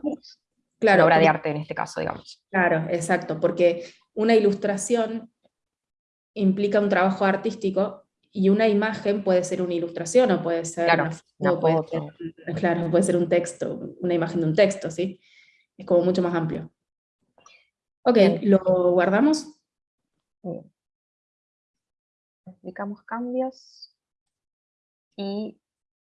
claro, obra de arte en este caso, digamos. Claro, exacto, porque una ilustración implica un trabajo artístico y una imagen puede ser una ilustración o puede ser, una, puede claro, puede ser un texto, una imagen de un texto, ¿sí? Es como mucho más amplio. Ok, ¿lo guardamos? Bien. Explicamos cambios. Y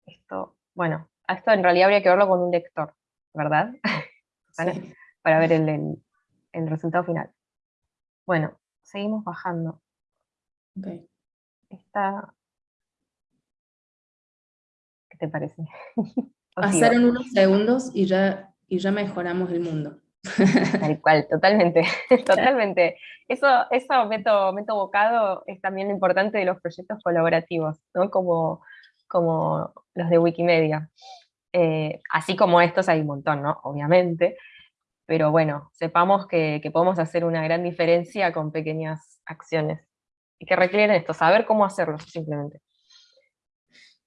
esto, bueno, esto en realidad habría que verlo con un lector, ¿verdad? Para ver el, el resultado final. Bueno, seguimos bajando. Ok. Está... ¿Qué te parece? Pasaron unos segundos y ya, y ya mejoramos el mundo. Tal cual, totalmente, totalmente. Eso, eso meto, meto bocado es también lo importante de los proyectos colaborativos, ¿no? Como, como los de Wikimedia. Eh, así como estos hay un montón, ¿no? Obviamente, pero bueno, sepamos que, que podemos hacer una gran diferencia con pequeñas acciones y que requieren esto, saber cómo hacerlo, simplemente.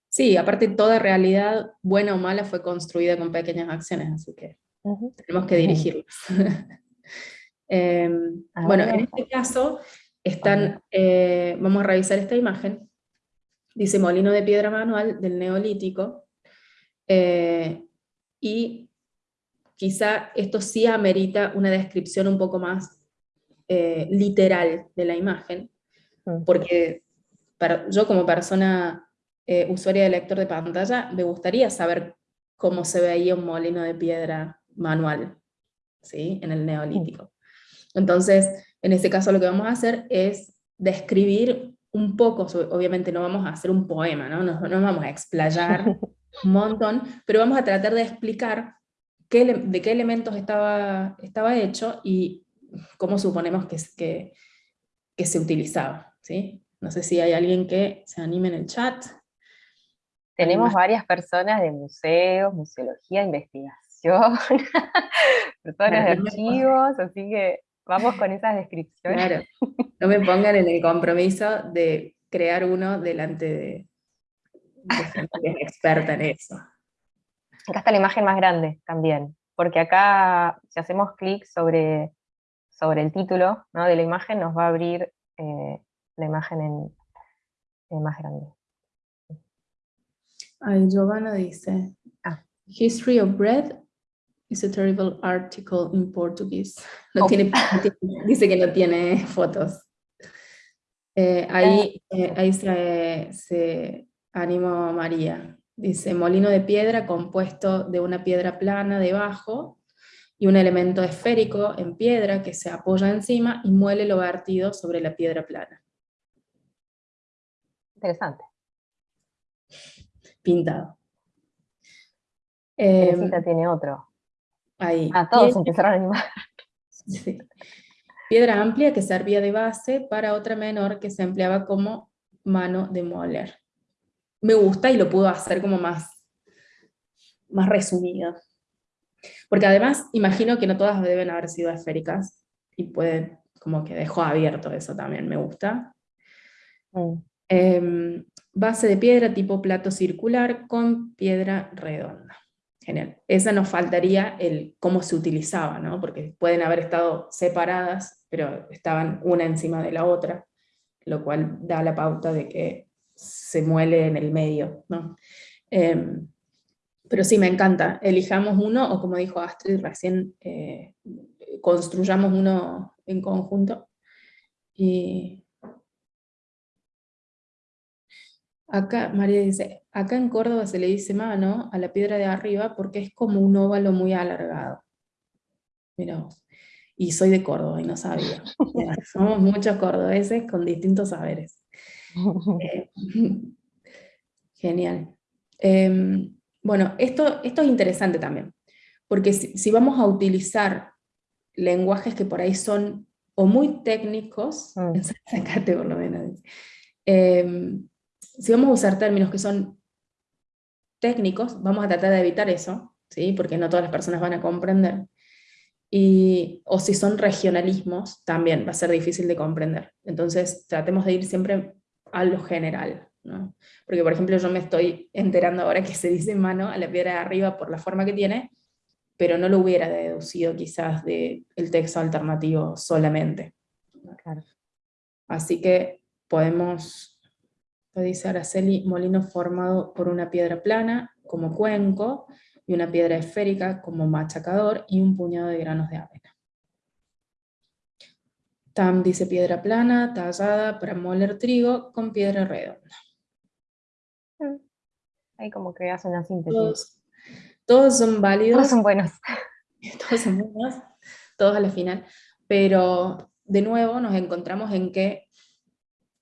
Sí, aparte toda realidad, buena o mala, fue construida con pequeñas acciones, así que tenemos que dirigirlos. Em, bueno, en este caso, están, eh, vamos a revisar esta imagen, dice molino de piedra manual del neolítico, eh, y quizá esto sí amerita una descripción un poco más eh, literal de la imagen, Mm. porque yo como persona eh, usuaria de lector de pantalla, me gustaría saber cómo se veía un molino de piedra manual, ¿sí? En el neolítico. Entonces, en este caso lo que vamos a hacer es describir un poco, obviamente no vamos a hacer un poema, ¿no? No, vamos a explayar un montón, pero vamos a tratar de explicar qué, de qué elementos estaba, estaba hecho y cómo suponemos que, que, que se utilizaba. ¿sí? No sé si hay alguien que se anime en el chat. Tenemos varias personas de museos, museología, investigación, personas de archivos, así que vamos con esas descripciones. Claro, no me pongan en el compromiso de crear uno delante de, gente que es experta en eso. Acá está la imagen más grande también, porque acá si hacemos clic sobre, sobre el título de la imagen nos va a abrir eh, la imagen en, más grande. Ay, Giovanna dice, ah. History of bread is a terrible article in Portuguese. No Oh. tiene, dice que no tiene fotos. Eh, ahí eh, ahí se, se animó María. Dice, molino de piedra compuesto de una piedra plana debajo y un elemento esférico en piedra que se apoya encima y muele lo vertido sobre la piedra plana, Interesante. pintado. Teresita tiene otro. Ahí. Ah, todos Piedra- empezaron a animar. Sí. Piedra amplia que servía de base para otra menor que se empleaba como mano de moler. Me gusta y lo puedo hacer como más, más resumido. Porque además imagino que no todas deben haber sido esféricas y puede, como que dejó abierto eso también, me gusta. Mm, Em, base de piedra tipo plato circular con piedra redonda. Genial. Esa nos faltaría el cómo se utilizaba, ¿no? Porque pueden haber estado separadas, pero estaban una encima de la otra, lo cual da la pauta de que se muele en el medio, ¿no? Em, pero sí, me encanta. Elijamos uno, o como dijo Astrid recién, eh, construyamos uno en conjunto. Y Acá, María dice, acá en Córdoba se le dice mano a la piedra de arriba porque es como un óvalo muy alargado. Mira vos. Y soy de Córdoba y no sabía. Somos muchos cordobeses con distintos saberes. Eh, Genial. Em, bueno, esto, esto es interesante también, porque si, si vamos a utilizar lenguajes que por ahí son o muy técnicos, Mm. por lo menos, em, si vamos a usar términos que son técnicos, vamos a tratar de evitar eso, ¿sí? porque no todas las personas van a comprender. Y, o si son regionalismos, también va a ser difícil de comprender. Entonces, tratemos de ir siempre a lo general. ¿no? Porque, por ejemplo, yo me estoy enterando ahora que se dice mano a la piedra de arriba por la forma que tiene, pero no lo hubiera deducido quizás del texto alternativo solamente. Claro. Así que podemos, lo dice Araceli, molino formado por una piedra plana como cuenco y una piedra esférica como machacador y un puñado de granos de avena. Tam dice piedra plana, tallada para moler trigo con piedra redonda. Ahí como que hace una síntesis. Todos, todos son válidos. Todos son buenos. todos son buenos, todos a la final, pero de nuevo nos encontramos en que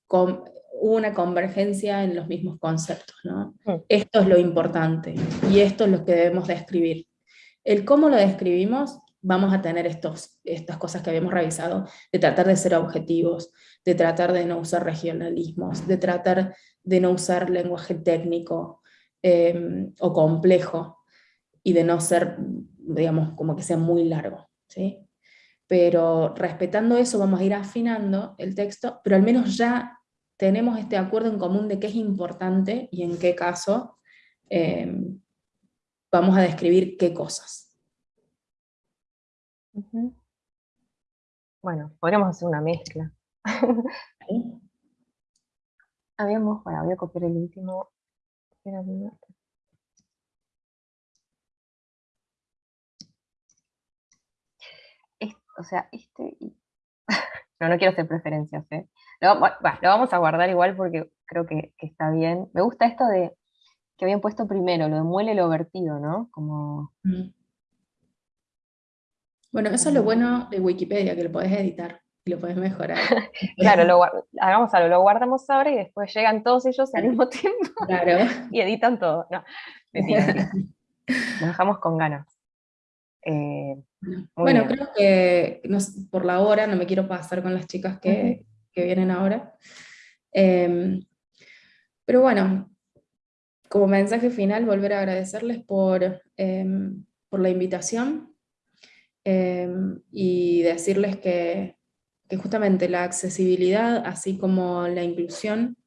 con, hubo una convergencia en los mismos conceptos, ¿no? Mm. Esto es lo importante, y esto es lo que debemos describir. El cómo lo describimos, vamos a tener estos, estas cosas que habíamos revisado, de tratar de ser objetivos, de tratar de no usar regionalismos, de tratar de no usar lenguaje técnico eh, o complejo, y de no ser, digamos, como que sea muy largo, ¿sí? Pero respetando eso vamos a ir afinando el texto, pero al menos ya tenemos este acuerdo en común de qué es importante y en qué caso eh, vamos a describir qué cosas. Bueno, podríamos hacer una mezcla. ¿sí? Habíamos, bueno, voy a copiar el último. O sea, este. No, no quiero hacer preferencias, ¿eh? Lo, va- va, lo vamos a guardar igual porque creo que, que está bien. Me gusta esto de que habían puesto primero, lo de muele lo vertido, ¿no? Como... Mm. Bueno, eso es lo bueno de Wikipedia, que lo podés editar y lo podés mejorar. Claro, lo, hagamos algo, lo guardamos ahora y después llegan todos ellos al mismo tiempo Claro. y editan todo. No, mentira. Nos dejamos con ganas. Eh, Bueno, bien. creo que no por la hora no me quiero pasar con las chicas que, que vienen ahora. Em, pero bueno, como mensaje final, volver a agradecerles por, em, por la invitación em, y decirles que, que justamente la accesibilidad, así como la inclusión,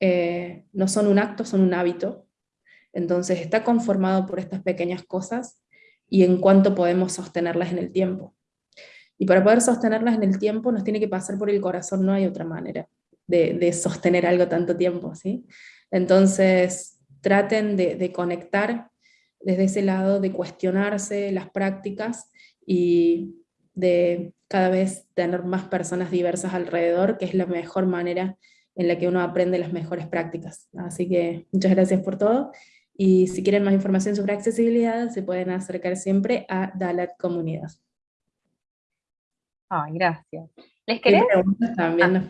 eh, no son un acto, son un hábito. Entonces está conformado por estas pequeñas cosas y en cuánto podemos sostenerlas en el tiempo. Y para poder sostenerlas en el tiempo nos tiene que pasar por el corazón, no hay otra manera de, sostener algo tanto tiempo, ¿sí? Entonces traten de, de conectar desde ese lado de cuestionarse las prácticas y de cada vez tener más personas diversas alrededor, que es la mejor manera en la que uno aprende las mejores prácticas. Así que muchas gracias por todo, y si quieren más información sobre accesibilidad, se pueden acercar siempre a Dalat Comunidad. Ay, gracias. ¿Les querés? También ah.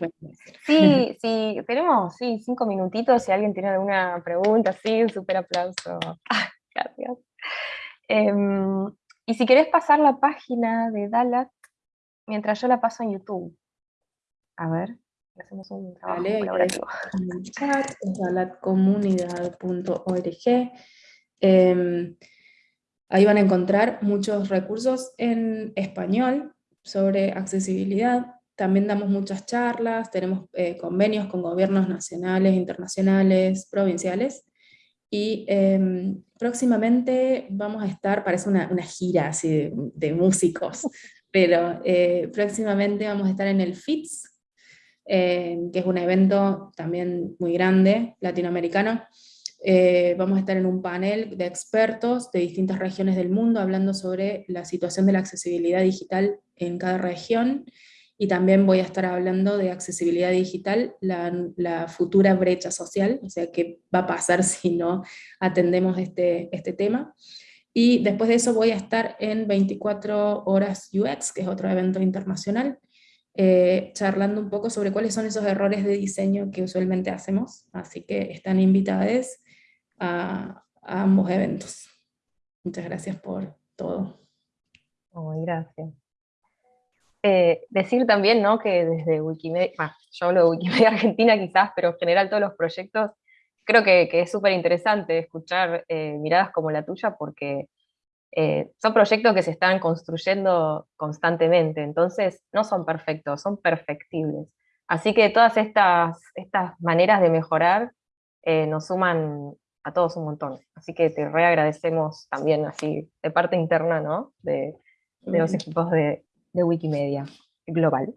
Sí, sí, tenemos sí, cinco minutitos, si alguien tiene alguna pregunta, sí, un súper aplauso. gracias. Em, y si querés pasar la página de Dalat, mientras yo la paso en YouTube. A ver, hacemos un trabajo colaborativo. En el chat, dalatcomunidad.org. Em, ahí van a encontrar muchos recursos en español sobre accesibilidad. También damos muchas charlas, tenemos eh, convenios con gobiernos nacionales, internacionales, provinciales, y em, próximamente vamos a estar, parece una, una gira así de, músicos, pero eh, próximamente vamos a estar en el FITS, eh, que es un evento también muy grande, latinoamericano. Eh, vamos a estar en un panel de expertos de distintas regiones del mundo hablando sobre la situación de la accesibilidad digital en cada región, y también voy a estar hablando de accesibilidad digital, la, futura brecha social, o sea, qué va a pasar si no atendemos este, este tema. Y después de eso voy a estar en 24 horas UX, que es otro evento internacional, eh, charlando un poco sobre cuáles son esos errores de diseño que usualmente hacemos, así que están invitados a, ambos eventos. Muchas gracias por todo. Muy gracias. Eh, decir también ¿no? que desde Wikimedia, yo hablo de Wikimedia Argentina quizás, pero en general todos los proyectos, creo que, es súper interesante escuchar eh, miradas como la tuya, porque eh, son proyectos que se están construyendo constantemente, entonces no son perfectos, son perfectibles. Así que todas estas, estas maneras de mejorar nos suman a todos un montón. Así que te reagradecemos también así de parte interna ¿no? de, de los equipos de, de Wikimedia global.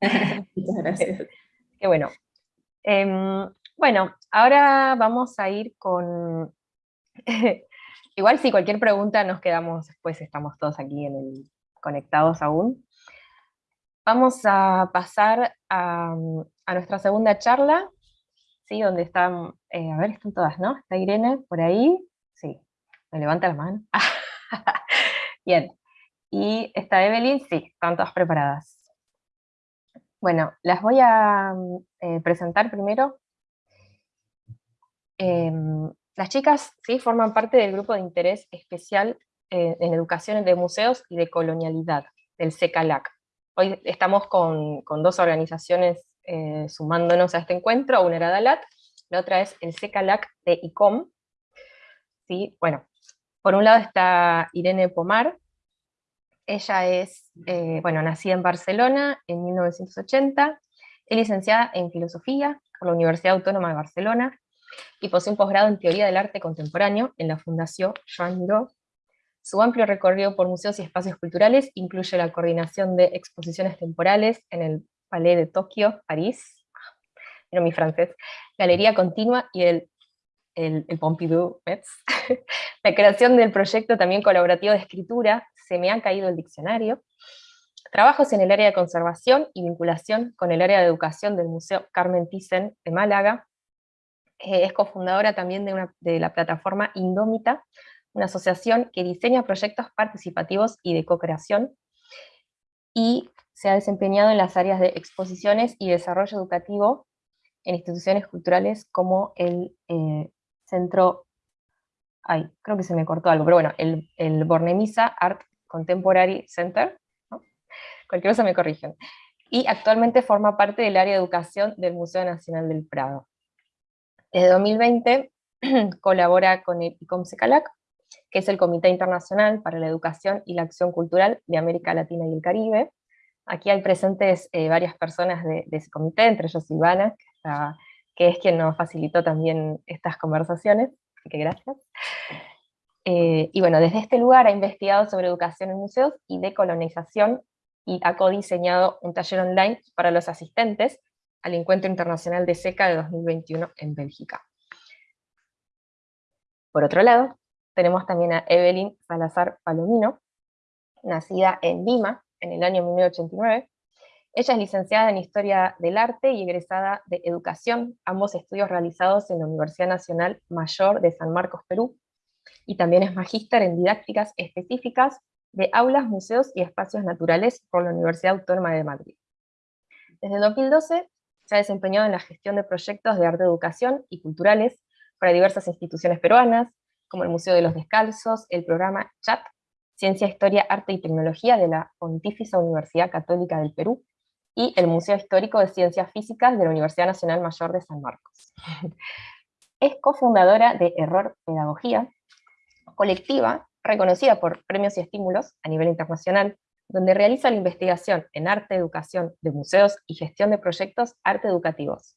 Muchas gracias. Qué bueno. Em, bueno, ahora vamos a ir con... Igual si cualquier pregunta nos quedamos, después estamos todos aquí en el, conectados aún. Vamos a pasar a, nuestra segunda charla, ¿sí? donde están, eh, a ver, están todas, ¿no? Está Irene por ahí, sí, me levanta la mano. Bien, y está Evelyn, sí, están todas preparadas. Bueno, las voy a mm, eh, presentar primero. Em, las chicas sí forman parte del grupo de interés especial eh, en educación de museos y de colonialidad, del CECALAC. Hoy estamos con, dos organizaciones eh, sumándonos a este encuentro, una era DALAT, la otra es el CECALAC de ICOM. ¿Sí? Bueno, por un lado está Irene Pomar, ella es, eh, bueno, nacida en Barcelona en 1980, es licenciada en Filosofía por la Universidad Autónoma de Barcelona, y posee un posgrado en Teoría del Arte Contemporáneo en la Fundación Joan Miró. Su amplio recorrido por museos y espacios culturales incluye la coordinación de exposiciones temporales en el Palais de Tokio, París, pero mi francés, Galería Continua y el, el, Pompidou, Metz. la creación del proyecto también colaborativo de escritura. Se me han caído el diccionario, trabajos en el área de conservación y vinculación con el área de educación del Museo Carmen Thyssen de Málaga, eh, es cofundadora también de, de la plataforma Indómita, una asociación que diseña proyectos participativos y de co-creación, y se ha desempeñado en las áreas de exposiciones y desarrollo educativo en instituciones culturales como el eh, Centro, ay, creo que se me cortó algo, pero bueno, el, el Bornemisa Art Contemporary Center, cualquier cosa me corrigen, y actualmente forma parte del área de educación del Museo Nacional del Prado. Desde 2020 colabora con el ICOMSECALAC, que es el Comité Internacional para la Educación y la Acción Cultural de América Latina y el Caribe. Aquí hay presentes eh, varias personas de, ese comité, entre ellos Silvana, que, que, es quien nos facilitó también estas conversaciones, así que gracias. Eh, y bueno, desde este lugar ha investigado sobre educación en museos y decolonización y ha codiseñado un taller online para los asistentes al Encuentro Internacional de SECA de 2021 en Bélgica. Por otro lado, tenemos también a Evelyn Salazar Palomino, nacida en Lima en el año 1989. Ella es licenciada en Historia del Arte y egresada de Educación, ambos estudios realizados en la Universidad Nacional Mayor de San Marcos, Perú, y también es magíster en didácticas específicas de aulas, museos y espacios naturales por la Universidad Autónoma de Madrid. Desde 2012 se ha desempeñado en la gestión de proyectos de arte, educación y culturales para diversas instituciones peruanas, como el Museo de los Descalzos, el programa CHAT, Ciencia, Historia, Arte y Tecnología de la Pontificia Universidad Católica del Perú, y el Museo Histórico de Ciencias Físicas de la Universidad Nacional Mayor de San Marcos. Es cofundadora de Error Pedagogía, colectiva reconocida por premios y estímulos a nivel internacional, donde realiza la investigación en arte, educación de museos y gestión de proyectos arte educativos,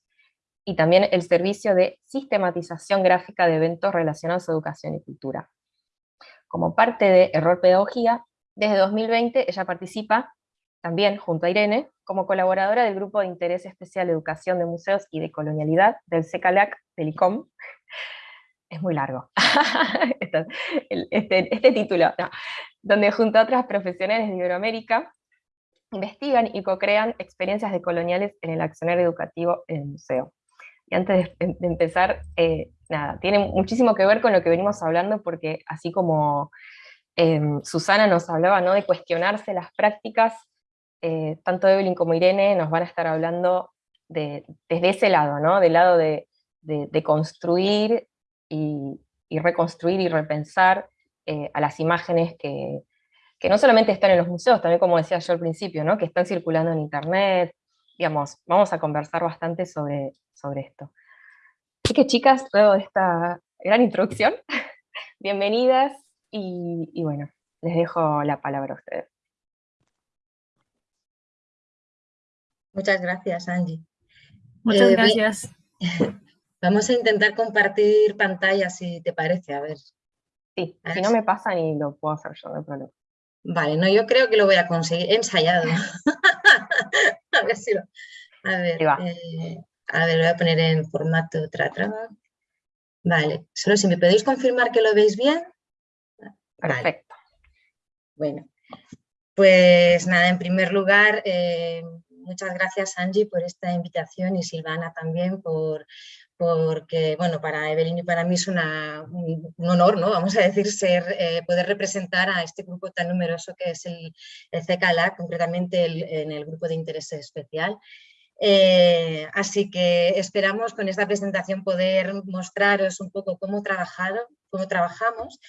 y también el servicio de sistematización gráfica de eventos relacionados a educación y cultura. Como parte de Error Pedagogía, desde 2020 ella participa, también junto a Irene, como colaboradora del Grupo de Interés Especial Educación de Museos y de Colonialidad del CECALAC del ICOM, es muy largo, este, este, título, donde junto a otras profesionales de Iberoamérica, investigan y co-crean experiencias decoloniales en el accionar educativo en el museo. Y antes de, empezar, eh, nada, tiene muchísimo que ver con lo que venimos hablando, porque así como em, Susana nos hablaba ¿no? de cuestionarse las prácticas, eh, tanto Evelyn como Irene nos van a estar hablando de, desde ese lado, ¿no? del lado de, de construir y, reconstruir y repensar eh, a las imágenes que, no solamente están en los museos, también como decía yo al principio, ¿no? que están circulando en internet, digamos, vamos a conversar bastante sobre, sobre esto. Así que chicas, luego de esta gran introducción, bienvenidas y, y bueno, les dejo la palabra a ustedes. Muchas gracias, Angie. Muchas eh, gracias. Vamos a intentar compartir pantalla, si te parece, a ver. Sí, si no me pasa ni lo puedo hacer yo, no hay problema. Vale, no, yo creo que lo voy a conseguir, ensayado. a ver si lo... A ver, eh, a ver, lo voy a poner en formato traba. Vale, solo si me podéis confirmar que lo veis bien. Perfecto. Bueno, pues nada, en primer lugar, eh, muchas gracias Angie por esta invitación y Silvana también por, porque bueno, para Evelyn y para mí es un, honor, ¿no? vamos a decir, ser, eh, poder representar a este grupo tan numeroso que es el, el CKLA, concretamente en el grupo de interés especial. Eh, así que esperamos con esta presentación poder mostraros un poco cómo, cómo trabajamos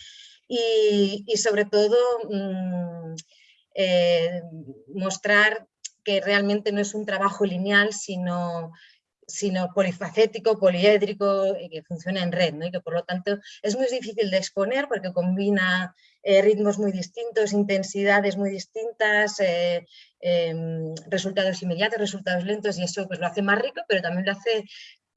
y, sobre todo mm, eh, mostrar que realmente no es un trabajo lineal, sino sino polifacético, poliédrico, y que funciona en red, ¿no? y que por lo tanto es muy difícil de exponer porque combina eh, ritmos muy distintos, intensidades muy distintas, eh, em, resultados inmediatos, resultados lentos, y eso pues lo hace más rico, pero también lo hace,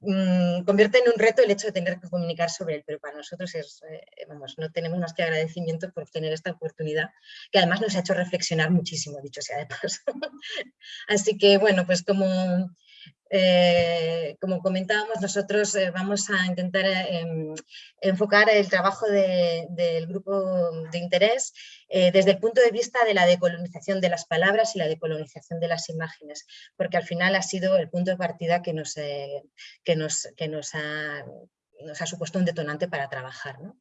mm, convierte en un reto el hecho de tener que comunicar sobre él, pero para nosotros es, eh, vamos, no tenemos más que agradecimiento por tener esta oportunidad, que además nos ha hecho reflexionar muchísimo, dicho sea de paso. Así que bueno, pues como eh, como comentábamos, nosotros eh, vamos a intentar eh, em, enfocar el trabajo del grupo de interés desde el punto de vista de la decolonización de las palabras y la decolonización de las imágenes, porque al final ha sido el punto de partida que nos, que nos, que nos, ha, nos ha, supuesto un detonante para trabajar. ¿no?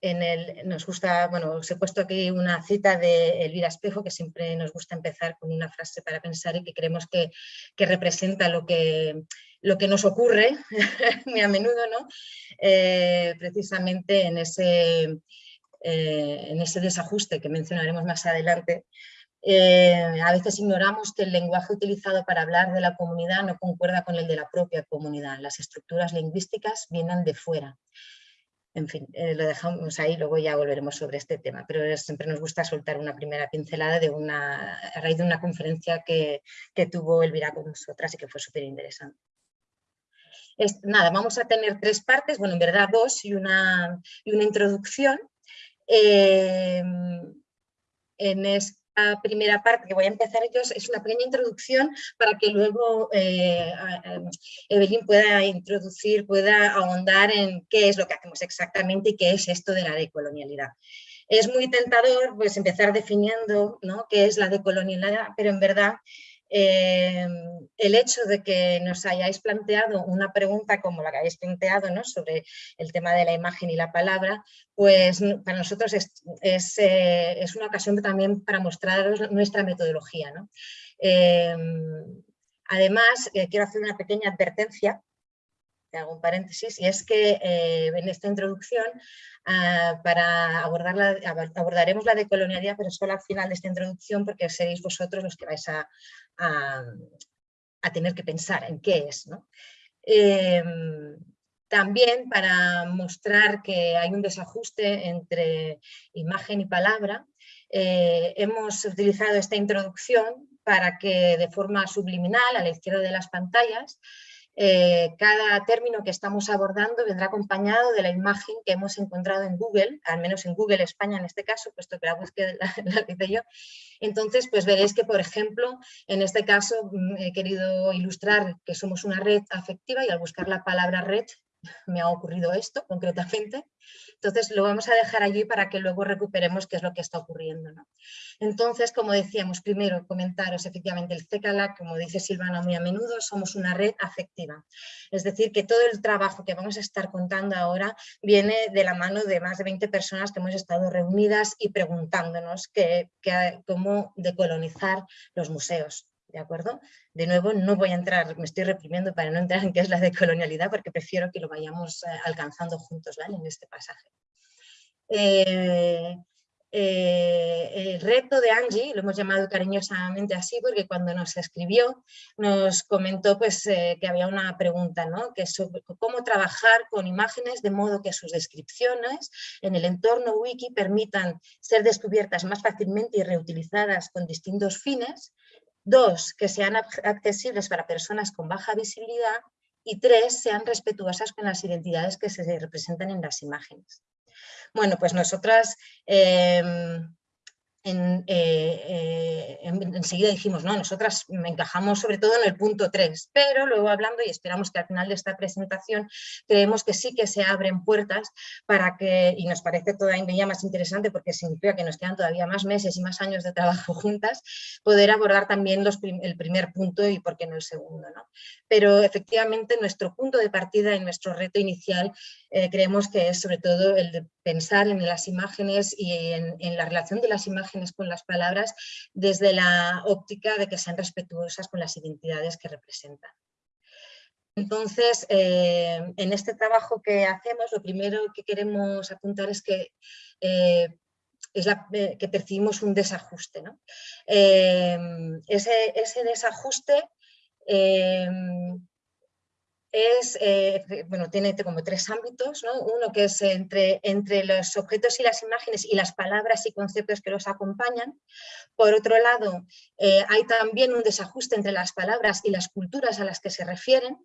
En el, nos gusta, bueno, os he puesto aquí una cita de Elvira Espejo, que siempre nos gusta empezar con una frase para pensar y que creemos que, representa lo que, lo que nos ocurre muy a menudo, ¿no? Eh, precisamente en ese, eh, en ese desajuste que mencionaremos más adelante. Eh, a veces ignoramos que el lenguaje utilizado para hablar de la comunidad no concuerda con el de la propia comunidad. Las estructuras lingüísticas vienen de fuera en fin, eh, lo dejamos ahí, luego ya volveremos sobre este tema, pero siempre nos gusta soltar una primera pincelada de una, a raíz de una conferencia que, tuvo Elvira con nosotras y que fue súper interesante. nada, vamos a tener tres partes, bueno, en verdad dos y una, y una introducción. Eh, en primera parte que voy a empezar yo es una pequeña introducción para que luego eh, Evelyn pueda introducir, pueda ahondar en qué es lo que hacemos exactamente y qué es esto de la decolonialidad. Es muy tentador pues, empezar definiendo ¿no? qué es la decolonialidad, pero en verdad eh, el hecho de que nos hayáis planteado una pregunta como la que habéis planteado ¿no? sobre el tema de la imagen y la palabra, pues para nosotros es, es, eh, una ocasión también para mostraros nuestra metodología. ¿no? Eh, además, quiero hacer una pequeña advertencia hago un paréntesis, y es que en esta introducción ah, para abordar abordaremos la decolonialidad, pero solo al final de esta introducción porque seréis vosotros los que vais a, a, tener que pensar en qué es. Em, también para mostrar que hay un desajuste entre imagen y palabra, eh, hemos utilizado esta introducción para que de forma subliminal, a la izquierda de las pantallas, eh, cada término que estamos abordando vendrá acompañado de la imagen que hemos encontrado en Google, al menos en Google España en este caso, puesto que la búsqueda la, hice yo. Entonces, pues veréis que, por ejemplo, en este caso mm, he querido ilustrar que somos una red afectiva y al buscar la palabra red me ha ocurrido esto concretamente. Entonces lo vamos a dejar allí para que luego recuperemos qué es lo que está ocurriendo. Entonces, como decíamos, primero comentaros efectivamente el CECALA, como dice Silvana muy a menudo, somos una red afectiva. Es decir, que todo el trabajo que vamos a estar contando ahora viene de la mano de más de 20 personas que hemos estado reunidas y preguntándonos cómo decolonizar los museos. ¿De acuerdo? De nuevo, no voy a entrar, me estoy reprimiendo para no entrar en qué es la decolonialidad, porque prefiero que lo vayamos eh, alcanzando juntos en este pasaje. Eh, eh, el reto de Angie, lo hemos llamado cariñosamente así, porque cuando nos escribió nos comentó pues, que había una pregunta, ¿no? que cómo trabajar con imágenes de modo que sus descripciones en el entorno wiki permitan ser descubiertas más fácilmente y reutilizadas con distintos fines, Dos, que sean accesibles para personas con baja visibilidad. Y tres, sean respetuosas con las identidades que se representan en las imágenes. Bueno, pues nosotras em, en, eh, eh, enseguida dijimos, no, nosotras encajamos sobre todo en el punto 3, pero luego hablando y esperamos que al final de esta presentación creemos que sí que se abren puertas para que, y nos parece todavía más interesante porque significa que nos quedan todavía más meses y más años de trabajo juntas, poder abordar también el primer punto y por qué no el segundo. ¿no? Pero efectivamente nuestro punto de partida y nuestro reto inicial eh, creemos que es sobre todo el de pensar en las imágenes y en la relación de las imágenes con las palabras desde la óptica de que sean respetuosas con las identidades que representan. Entonces, eh, en este trabajo que hacemos, lo primero que queremos apuntar es que, eh, es eh, que percibimos un desajuste. Ese, ese, desajuste es, eh, bueno, tiene como tres ámbitos, uno que es entre, entre los objetos y las imágenes y las palabras y conceptos que los acompañan. Por otro lado, eh, hay también un desajuste entre las palabras y las culturas a las que se refieren.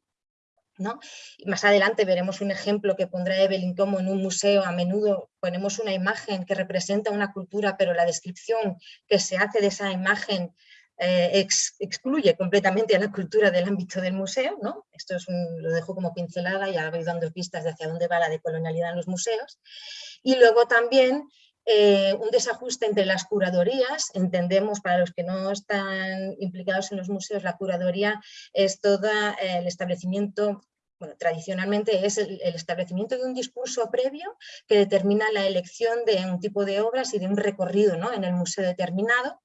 ¿no? más adelante veremos un ejemplo que pondrá Evelyn como en un museo a menudo ponemos una imagen que representa una cultura, pero la descripción que se hace de esa imagen eh, excluye completamente a la cultura del ámbito del museo, ¿no? esto es lo dejo como pincelada, ya habéis dando pistas de hacia dónde va la decolonialidad en los museos, y luego también eh, un desajuste entre las curadorías, entendemos para los que no están implicados en los museos, la curaduría es todo eh, el establecimiento bueno, tradicionalmente es el, establecimiento de un discurso previo que determina la elección de un tipo de obras y de un recorrido ¿no? en el museo determinado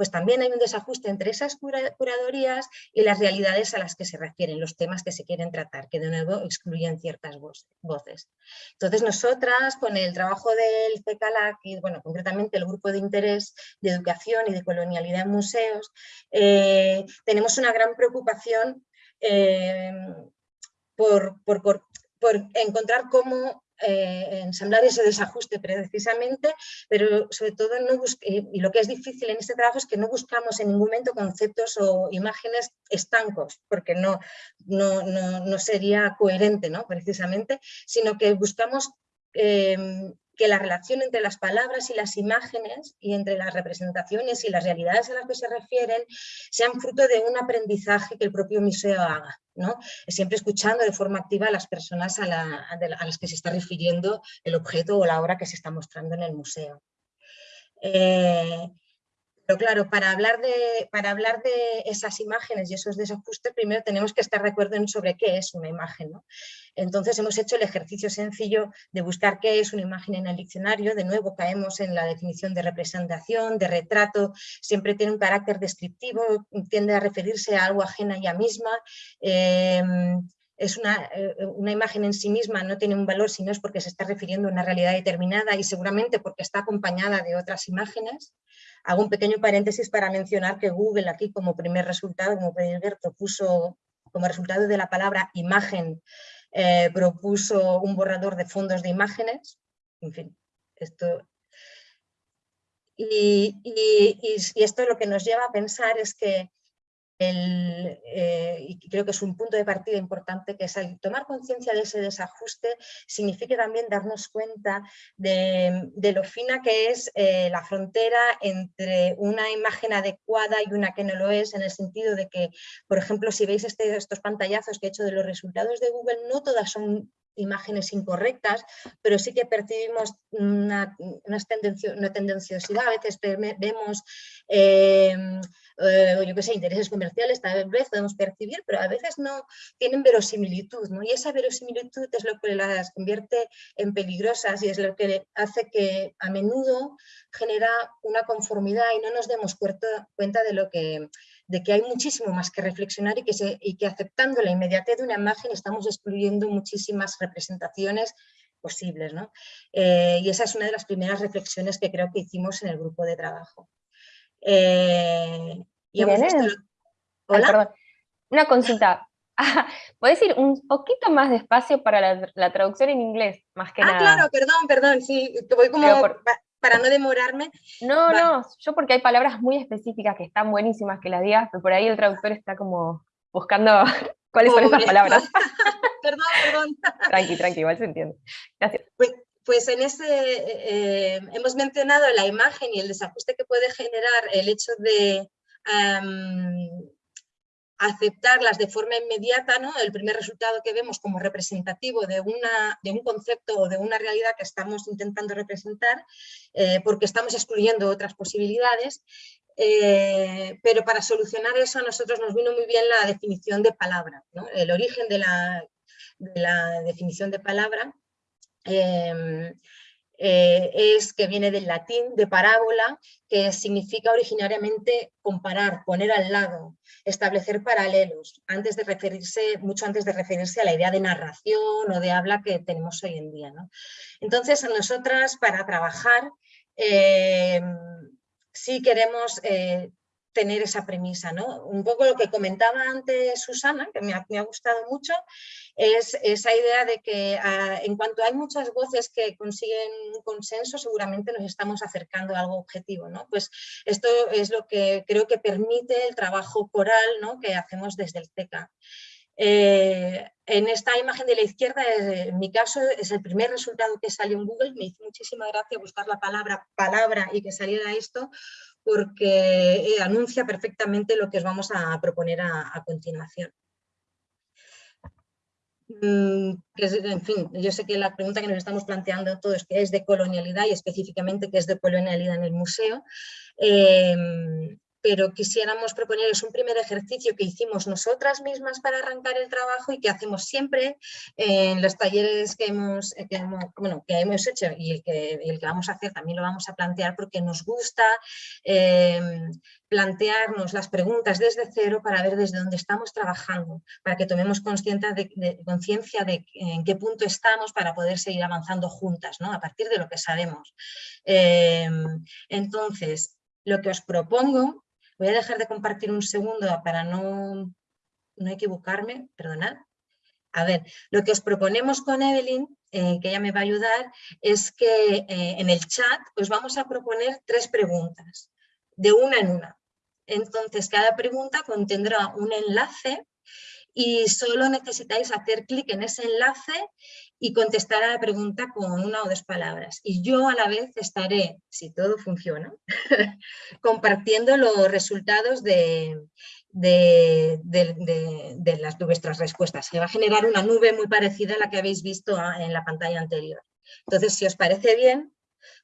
pues también hay un desajuste entre esas curadorías y las realidades a las que se refieren, los temas que se quieren tratar, que de nuevo excluyen ciertas voces. Entonces nosotras, con el trabajo del CECALAC y bueno, concretamente el grupo de interés de educación y de colonialidad en museos, eh, tenemos una gran preocupación eh, por, por encontrar cómo eh, ensamblar ese desajuste precisamente, pero sobre todo no y lo que es difícil en este trabajo es que no buscamos en ningún momento conceptos o imágenes estancos, porque no, no, no, sería coherente ¿no? precisamente, sino que buscamos em, que la relación entre las palabras y las imágenes y entre las representaciones y las realidades a las que se refieren sean fruto de un aprendizaje que el propio museo haga. ¿no? Siempre escuchando de forma activa a las personas a, las que se está refiriendo el objeto o la obra que se está mostrando en el museo. Eh, pero claro, para hablar, de, para hablar de esas imágenes y esos desajustes, primero tenemos que estar de acuerdo en sobre qué es una imagen. Entonces hemos hecho el ejercicio sencillo de buscar qué es una imagen en el diccionario. De nuevo caemos en la definición de representación, de retrato. Siempre tiene un carácter descriptivo, tiende a referirse a algo ajena a ella misma. Em, es una, eh, una, imagen en sí misma no tiene un valor si no es porque se está refiriendo a una realidad determinada y seguramente porque está acompañada de otras imágenes. Hago un pequeño paréntesis para mencionar que Google aquí como primer resultado, como podéis ver, propuso como resultado de la palabra imagen, eh, propuso un borrador de fondos de imágenes. En fin, esto... Y, y esto lo que nos lleva a pensar es que eh, y creo que es un punto de partida importante, que es el tomar conciencia de ese desajuste, significa también darnos cuenta de, lo fina que es eh, la frontera entre una imagen adecuada y una que no lo es, en el sentido de que, por ejemplo, si veis este, estos pantallazos que he hecho de los resultados de Google, no todas son imágenes incorrectas, pero sí que percibimos una, una, una tendenciosidad, a veces vemos eh, eh, yo qué sé, intereses comerciales, tal vez podemos percibir, pero a veces no tienen verosimilitud, ¿no? y esa verosimilitud es lo que las convierte en peligrosas y es lo que hace que a menudo genera una conformidad y no nos demos cuenta de lo que de que hay muchísimo más que reflexionar y que, se, y que aceptando la inmediatez de una imagen estamos excluyendo muchísimas representaciones posibles. ¿no? Eh, y esa es una de las primeras reflexiones que creo que hicimos en el grupo de trabajo. Eh, y ¿Hola? Una consulta. ¿Puedes ir un poquito más despacio para la, traducción en inglés, más que ah, nada? Ah, claro, perdón, perdón, sí, voy como para no demorarme. No, no, yo porque hay palabras muy específicas que están buenísimas que las digas, pero por ahí el traductor está como buscando cuáles son esas palabras. perdón, perdón. Tranqui, tranqui, igual se entiende. Gracias. Pues, pues en ese, eh, hemos mencionado la imagen y el desajuste que puede generar el hecho de aceptarlas de forma inmediata, ¿no? el primer resultado que vemos como representativo de, una, de un concepto o de una realidad que estamos intentando representar, eh, porque estamos excluyendo otras posibilidades, eh, pero para solucionar eso a nosotros nos vino muy bien la definición de palabra, el origen de la, de la, definición de palabra em, eh, es que viene del latín de parábola, que significa originariamente comparar, poner al lado, establecer paralelos, antes de referirse, mucho antes de referirse a la idea de narración o de habla que tenemos hoy en día. ¿no? Entonces, nosotras para trabajar eh, sí queremos eh, tener esa premisa. ¿no? Un poco lo que comentaba antes Susana, que me ha, gustado mucho, es esa idea de que ah, en cuanto hay muchas voces que consiguen un consenso, seguramente nos estamos acercando a algo objetivo. ¿no? Pues esto es lo que creo que permite el trabajo coral ¿no? que hacemos desde el TECA. Eh, en esta imagen de la izquierda, en mi caso, es el primer resultado que salió en Google. Me hizo muchísima gracia buscar la palabra palabra y que saliera esto, porque eh, anuncia perfectamente lo que os vamos a proponer a, continuación. Mm, en fin, yo sé que la pregunta que nos estamos planteando todos es qué es de colonialidad y específicamente qué es de colonialidad en el museo. Em, pero quisiéramos proponerles un primer ejercicio que hicimos nosotras mismas para arrancar el trabajo y que hacemos siempre en los talleres que hemos, eh, que hemos hecho y el que, el que, vamos a hacer también lo vamos a plantear porque nos gusta em, plantearnos las preguntas desde cero para ver desde dónde estamos trabajando, para que tomemos conciencia de, conciencia de en qué punto estamos para poder seguir avanzando juntas, ¿no? a partir de lo que sabemos. Em, entonces, lo que os propongo Voy a dejar de compartir un segundo para no, no equivocarme, perdonad. A ver, lo que os proponemos con Evelyn, eh, que ella me va a ayudar, es que eh, en el chat os vamos a proponer tres preguntas, de una en una. Entonces, cada pregunta contendrá un enlace y solo necesitáis hacer clic en ese enlace y contestar a la pregunta con una o dos palabras. Y yo a la vez estaré, si todo funciona, compartiendo los resultados de, de, las, vuestras respuestas. Se va a generar una nube muy parecida a la que habéis visto en la pantalla anterior. Entonces, si os parece bien,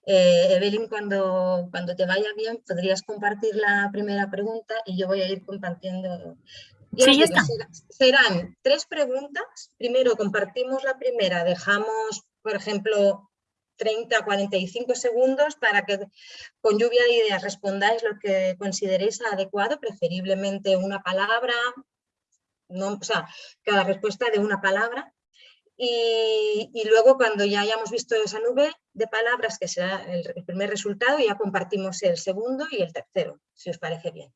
eh, Evelyn, cuando, cuando te vaya bien, podrías compartir la primera pregunta y yo voy a ir compartiendo. Sí, ya está. serán tres preguntas. Primero compartimos la primera, dejamos, por ejemplo, 30, 45 segundos para que con lluvia de ideas respondáis lo que consideréis adecuado, preferiblemente una palabra, no, o sea, cada respuesta de una palabra. Y, luego cuando ya hayamos visto esa nube de palabras, que será el, primer resultado, ya compartimos el segundo y el tercero, si os parece bien.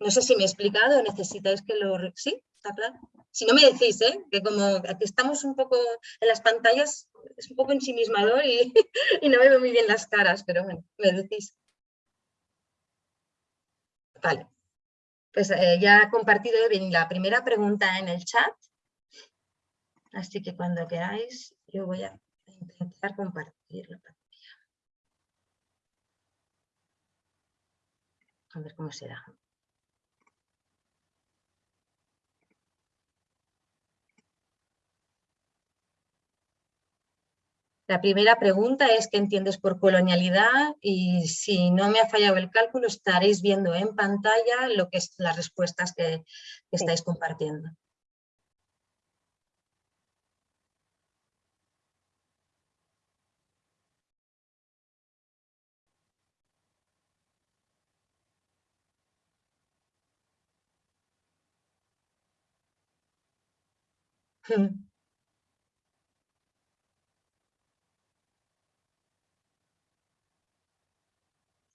No sé si me he explicado, necesitáis que lo... ¿Sí? ¿Está claro? Si no me decís, ¿eh? que como aquí estamos un poco en las pantallas, es un poco ensimismador y, y no veo muy bien las caras, pero bueno, me decís. Vale, pues eh, ya he compartido la primera pregunta en el chat, así que cuando queráis yo voy a intentar compartir la pantalla. A ver cómo será. La primera pregunta es ¿qué entiendes por colonialidad? Y si no me ha fallado el cálculo, estaréis viendo en pantalla lo que es las respuestas que, estáis compartiendo.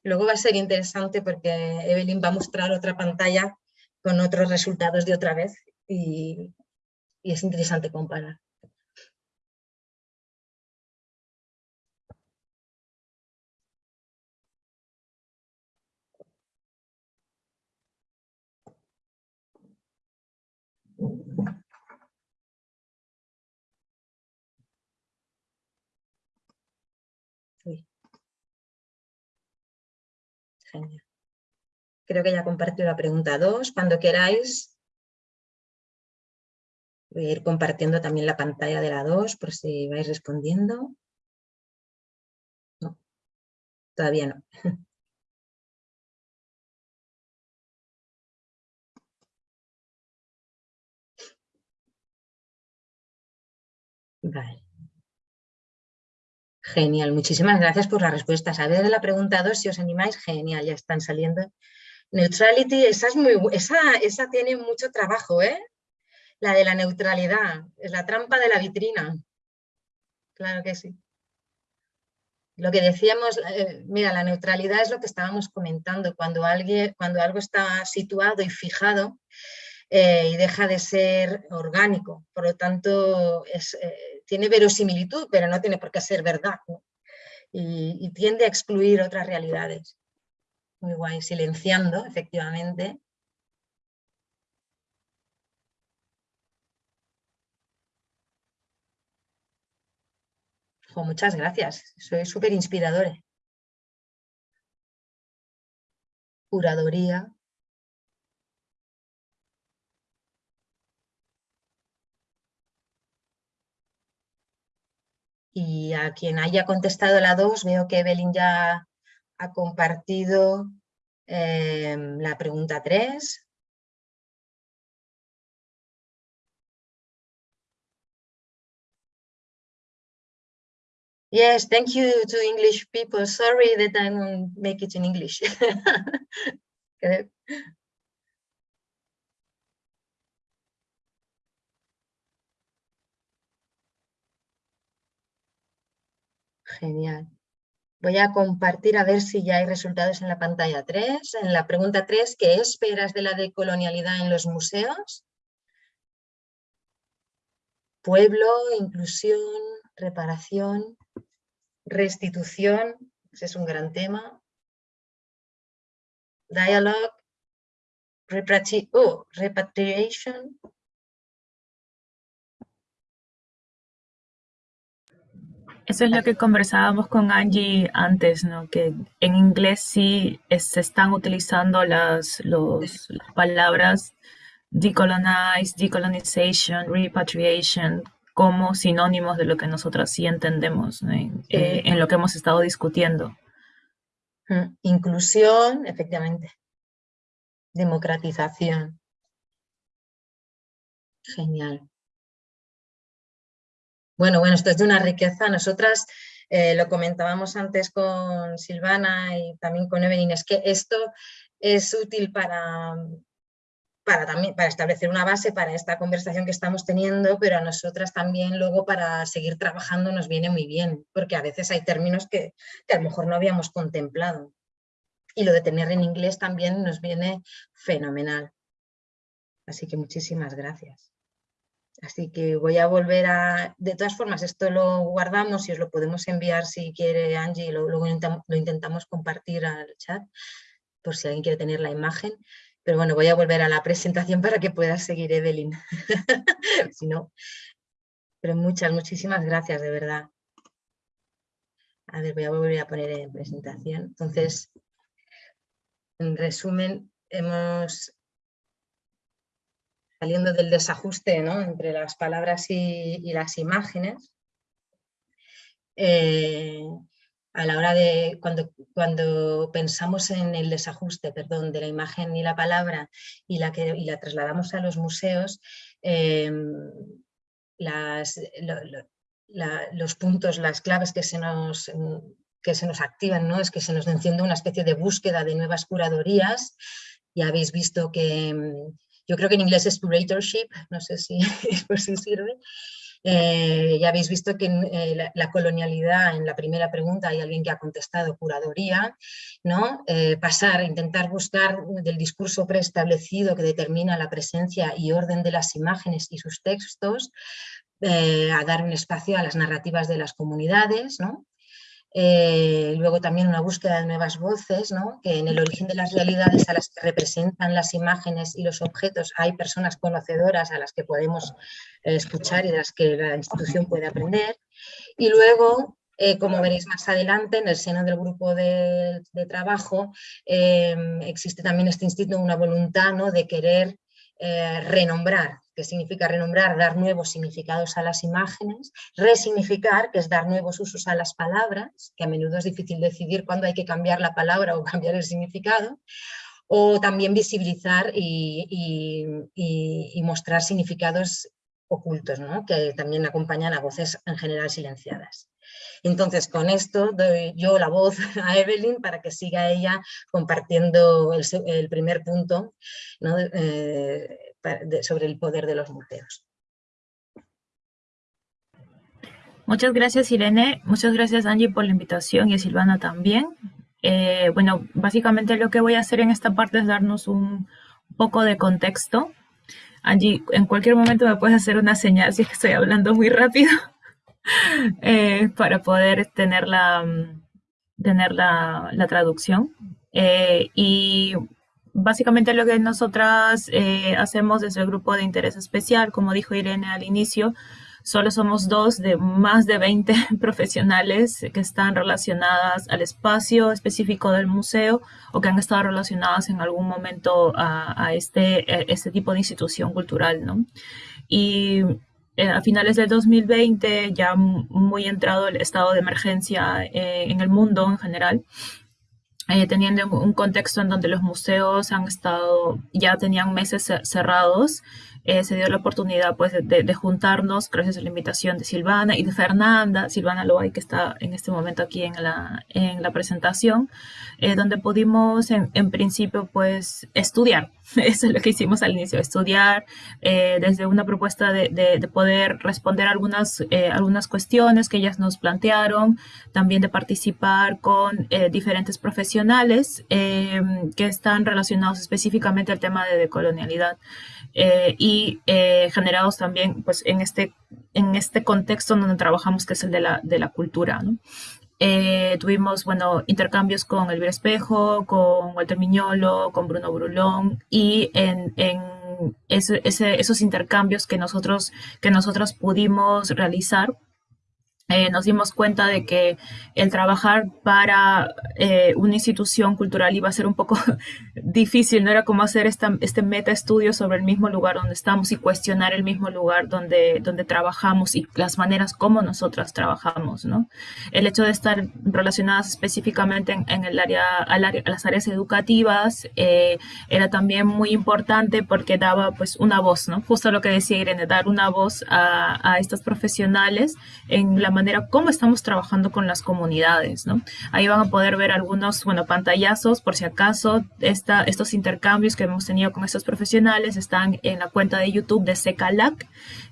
Luego va a ser interesante porque Evelyn va a mostrar otra pantalla con otros resultados de otra vez y, es interesante comparar. Creo que ya compartido la pregunta 2. Cuando queráis, voy a ir compartiendo también la pantalla de la 2 por si vais respondiendo. No, todavía no. Vale. Genial, muchísimas gracias por las respuestas. A ver la pregunta 2, si os animáis, genial, ya están saliendo. Neutrality, esa, es muy, esa, esa tiene mucho trabajo, ¿eh? La de la neutralidad, es la trampa de la vitrina. Claro que sí. Lo que decíamos, eh, mira, la neutralidad es lo que estábamos comentando, cuando, alguien, cuando algo está situado y fijado eh, y deja de ser orgánico, por lo tanto es, eh, tiene verosimilitud, pero no tiene por qué ser verdad. Y, tiende a excluir otras realidades. Muy guay, silenciando, efectivamente. muchas gracias, soy súper inspirador. Curadoría. Y a quien haya contestado la 2, veo que Evelyn ya ha compartido em, la pregunta 3. Yes, thank you to English people. Sorry that I don't make it in English. Genial. Voy a compartir a ver si ya hay resultados en la pantalla 3. En la pregunta 3, ¿qué esperas de la decolonialidad en los museos? Pueblo, inclusión, reparación, restitución, ese es un gran tema. Dialogue, repatriation. Eso es lo que conversábamos con Angie antes, ¿no? Que en inglés sí se están utilizando las, las palabras decolonize, decolonization, repatriation como sinónimos de lo que nosotras sí entendemos eh, en lo que hemos estado discutiendo. Mm, inclusión, efectivamente. Democratización. Genial. Bueno, bueno, esto es de una riqueza. Nosotras eh, lo comentábamos antes con Silvana y también con Evelyn, es que esto es útil para, para, también, para establecer una base para esta conversación que estamos teniendo, pero a nosotras también luego para seguir trabajando nos viene muy bien, porque a veces hay términos que, que a lo mejor no habíamos contemplado. Y lo de tener en inglés también nos viene fenomenal. Así que muchísimas gracias. Así que voy a volver a... De todas formas, esto lo guardamos y os lo podemos enviar si quiere Angie, lo, luego lo intentamos compartir al chat, por si alguien quiere tener la imagen. Pero bueno, voy a volver a la presentación para que pueda seguir Evelyn. si no. Pero muchas, muchísimas gracias, de verdad. A ver, voy a volver a poner en presentación. Entonces, en resumen, hemos saliendo del desajuste entre las palabras y, las imágenes, eh, a la hora de, cuando, cuando pensamos en el desajuste perdón, de la imagen y la palabra y la, que, y la trasladamos a los museos, las, los puntos, las claves que se nos, que se nos activan, ¿no? es que se nos enciende una especie de búsqueda de nuevas curadorías. Ya habéis visto que, em, yo creo que en inglés es curatorship, no sé si, por si sirve, eh, ya habéis visto que eh, la, colonialidad, en la primera pregunta hay alguien que ha contestado curaduría, ¿no? Eh, pasar, intentar buscar del discurso preestablecido que determina la presencia y orden de las imágenes y sus textos, a dar un espacio a las narrativas de las comunidades, ¿no? Eh, luego también una búsqueda de nuevas voces, que en el origen de las realidades a las que representan las imágenes y los objetos hay personas conocedoras a las que podemos eh, escuchar y de las que la institución puede aprender. Y luego, eh, como veréis más adelante, en el seno del grupo de, trabajo existe también este instinto, una voluntad ¿no? de querer renombrar que significa renombrar, dar nuevos significados a las imágenes, resignificar, que es dar nuevos usos a las palabras, que a menudo es difícil decidir cuándo hay que cambiar la palabra o cambiar el significado, o también visibilizar y, mostrar significados ocultos, que también acompañan a voces en general silenciadas. Entonces, con esto doy yo la voz a Evelyn para que siga ella compartiendo el, primer punto ¿no? Eh, sobre el poder de los museos. Muchas gracias Irene, muchas gracias Angie por la invitación y a Silvana también. Eh, bueno, básicamente lo que voy a hacer en esta parte es darnos un poco de contexto. Angie, en cualquier momento me puedes hacer una señal si estoy hablando muy rápido eh, para poder tener la, tener la, traducción. Eh, y básicamente lo que nosotras eh, hacemos desde el grupo de interés especial, como dijo Irene al inicio, solo somos dos de más de 20 profesionales que están relacionadas al espacio específico del museo o que han estado relacionadas en algún momento a, este, este tipo de institución cultural. ¿no? Y a finales del 2020, ya muy entrado el estado de emergencia eh, en el mundo en general, eh, teniendo un contexto en donde los museos han estado, ya tenían meses cerrados, eh, se dio la oportunidad pues, de, juntarnos gracias a la invitación de Silvana y de Fernanda, Silvana Loay, que está en este momento aquí en la, en la presentación, eh, donde pudimos en, principio pues estudiar, eso es lo que hicimos al inicio, estudiar eh, desde una propuesta de, de, poder responder algunas, algunas cuestiones que ellas nos plantearon, también de participar con diferentes profesionales que están relacionados específicamente al tema de decolonialidad. Eh, y eh, generados también pues, en, este, en este contexto donde trabajamos, que es el de la, de la cultura. ¿no? eh, tuvimos, bueno, intercambios con Elvira Espejo, con Walter Miñolo, con Bruno Brulón y en, en esos intercambios que nosotros, que nosotros pudimos realizar, eh, nos dimos cuenta de que el trabajar para eh, una institución cultural iba a ser un poco difícil, no era como hacer esta, este meta estudio sobre el mismo lugar donde estamos y cuestionar el mismo lugar donde, donde trabajamos y las maneras como nosotras trabajamos, ¿no? El hecho de estar relacionadas específicamente en, el área, al área, las áreas educativas eh, era también muy importante porque daba pues una voz, ¿no? Justo lo que decía Irene, dar una voz a, a estos profesionales en la manera como estamos trabajando con las comunidades, ¿no? Ahí van a poder ver algunos, bueno, pantallazos, por si acaso, estos intercambios que hemos tenido con estos profesionales están en la cuenta de YouTube de SECALAC,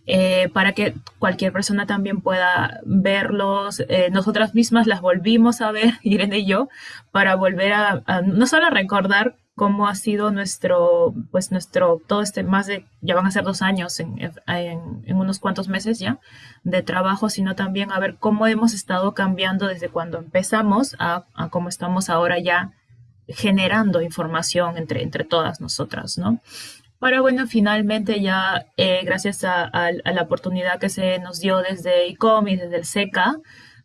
eh, para que cualquier persona también pueda verlos. Eh, nosotras mismas las volvimos a ver, Irene y yo, para volver a, no solo recordar cómo ha sido nuestro, pues nuestro, todo este, más de, ya van a ser dos años en, en, unos cuantos meses ya de trabajo, sino también a ver cómo hemos estado cambiando desde cuando empezamos a, a cómo estamos ahora ya generando información entre, entre todas nosotras, ¿no? Para, bueno, finalmente ya, eh, gracias a, a, la oportunidad que se nos dio desde ICOM y desde el SECA,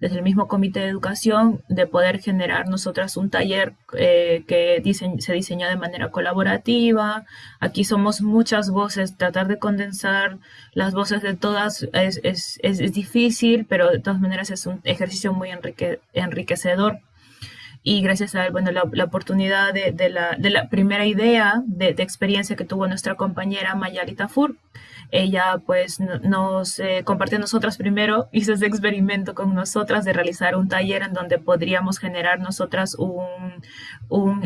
desde el mismo Comité de Educación, de poder generar nosotras un taller eh, que se diseñó de manera colaborativa. Aquí somos muchas voces, tratar de condensar las voces de todas es, es, es, difícil, pero de todas maneras es un ejercicio muy enrique, enriquecedor y gracias a bueno, la, la oportunidad de, de, la, de, la, primera idea de, de, experiencia que tuvo nuestra compañera Mayalita Fur, ella pues nos eh, compartió nosotras primero, hizo ese experimento con nosotras de realizar un taller en donde podríamos generar nosotras un, un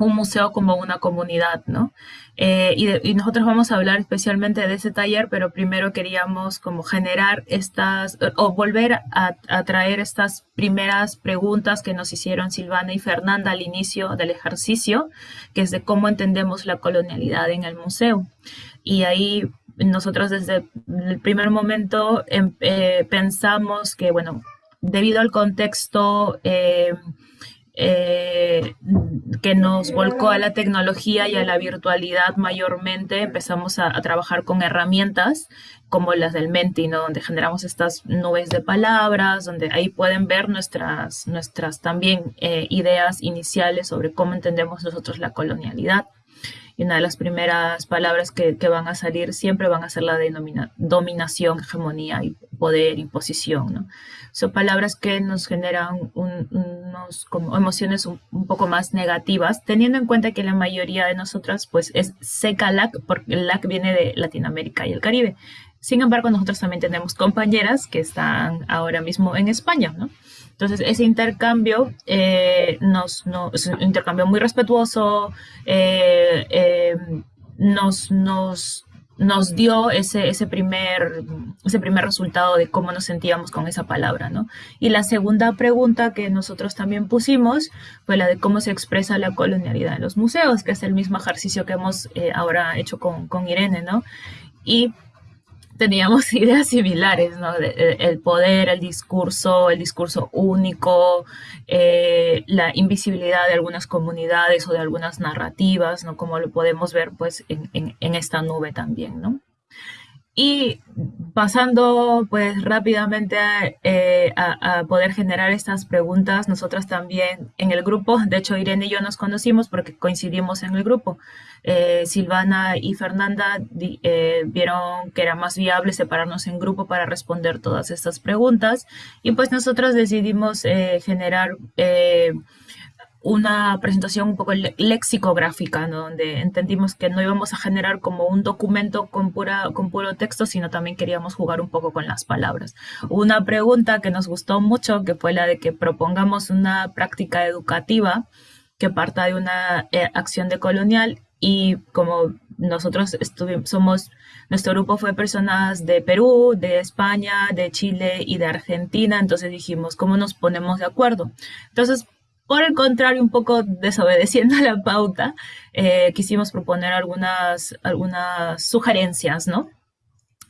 un museo como una comunidad, ¿no? Eh, y, nosotros vamos a hablar especialmente de ese taller, pero primero queríamos como generar estas, o volver a, a, traer estas primeras preguntas que nos hicieron Silvana y Fernanda al inicio del ejercicio, que es de cómo entendemos la colonialidad en el museo. Y ahí nosotros desde el primer momento em, eh, pensamos que, bueno, debido al contexto eh, eh, que nos volcó a la tecnología y a la virtualidad mayormente, empezamos a, a trabajar con herramientas como las del Menti, ¿no? donde generamos estas nubes de palabras, donde ahí pueden ver nuestras, nuestras también ideas iniciales sobre cómo entendemos nosotros la colonialidad. Y una de las primeras palabras que, que van a salir siempre van a ser la de dominación, hegemonía y poder, imposición. ¿no? Son palabras que nos generan un, unos como emociones un, un, poco más negativas, teniendo en cuenta que la mayoría de nosotras pues es seca-lac, porque el LAC viene de Latinoamérica y el Caribe. Sin embargo, nosotros también tenemos compañeras que están ahora mismo en España, ¿no? Entonces, ese intercambio eh, nos, no, es un intercambio muy respetuoso, eh, eh, nos, nos, nos dio ese, ese, primer, ese primer resultado de cómo nos sentíamos con esa palabra, ¿no? Y la segunda pregunta que nosotros también pusimos fue la de cómo se expresa la colonialidad en los museos, que es el mismo ejercicio que hemos eh, ahora hecho con, con Irene, ¿no? Y teníamos ideas similares, ¿no? El poder, el discurso, el discurso único, eh, la invisibilidad de algunas comunidades o de algunas narrativas, ¿no? Como lo podemos ver, pues, en, en, en esta nube también, ¿no? Y pasando pues rápidamente eh, a, a, poder generar estas preguntas, nosotras también en el grupo, de hecho Irene y yo nos conocimos porque coincidimos en el grupo. Eh, Silvana y Fernanda eh, vieron que era más viable separarnos en grupo para responder todas estas preguntas y pues nosotros decidimos eh, generar eh, una presentación un poco lexicográfica, donde entendimos que no íbamos a generar como un documento con, pura, con puro texto, sino también queríamos jugar un poco con las palabras. Una pregunta que nos gustó mucho, que fue la de que propongamos una práctica educativa que parta de una eh, acción de colonial y como nosotros somos, nuestro grupo fue personas de Perú, de España, de Chile y de Argentina, entonces dijimos, ¿cómo nos ponemos de acuerdo? Entonces, por el contrario, un poco desobedeciendo a la pauta, eh, quisimos proponer algunas, algunas sugerencias, ¿no?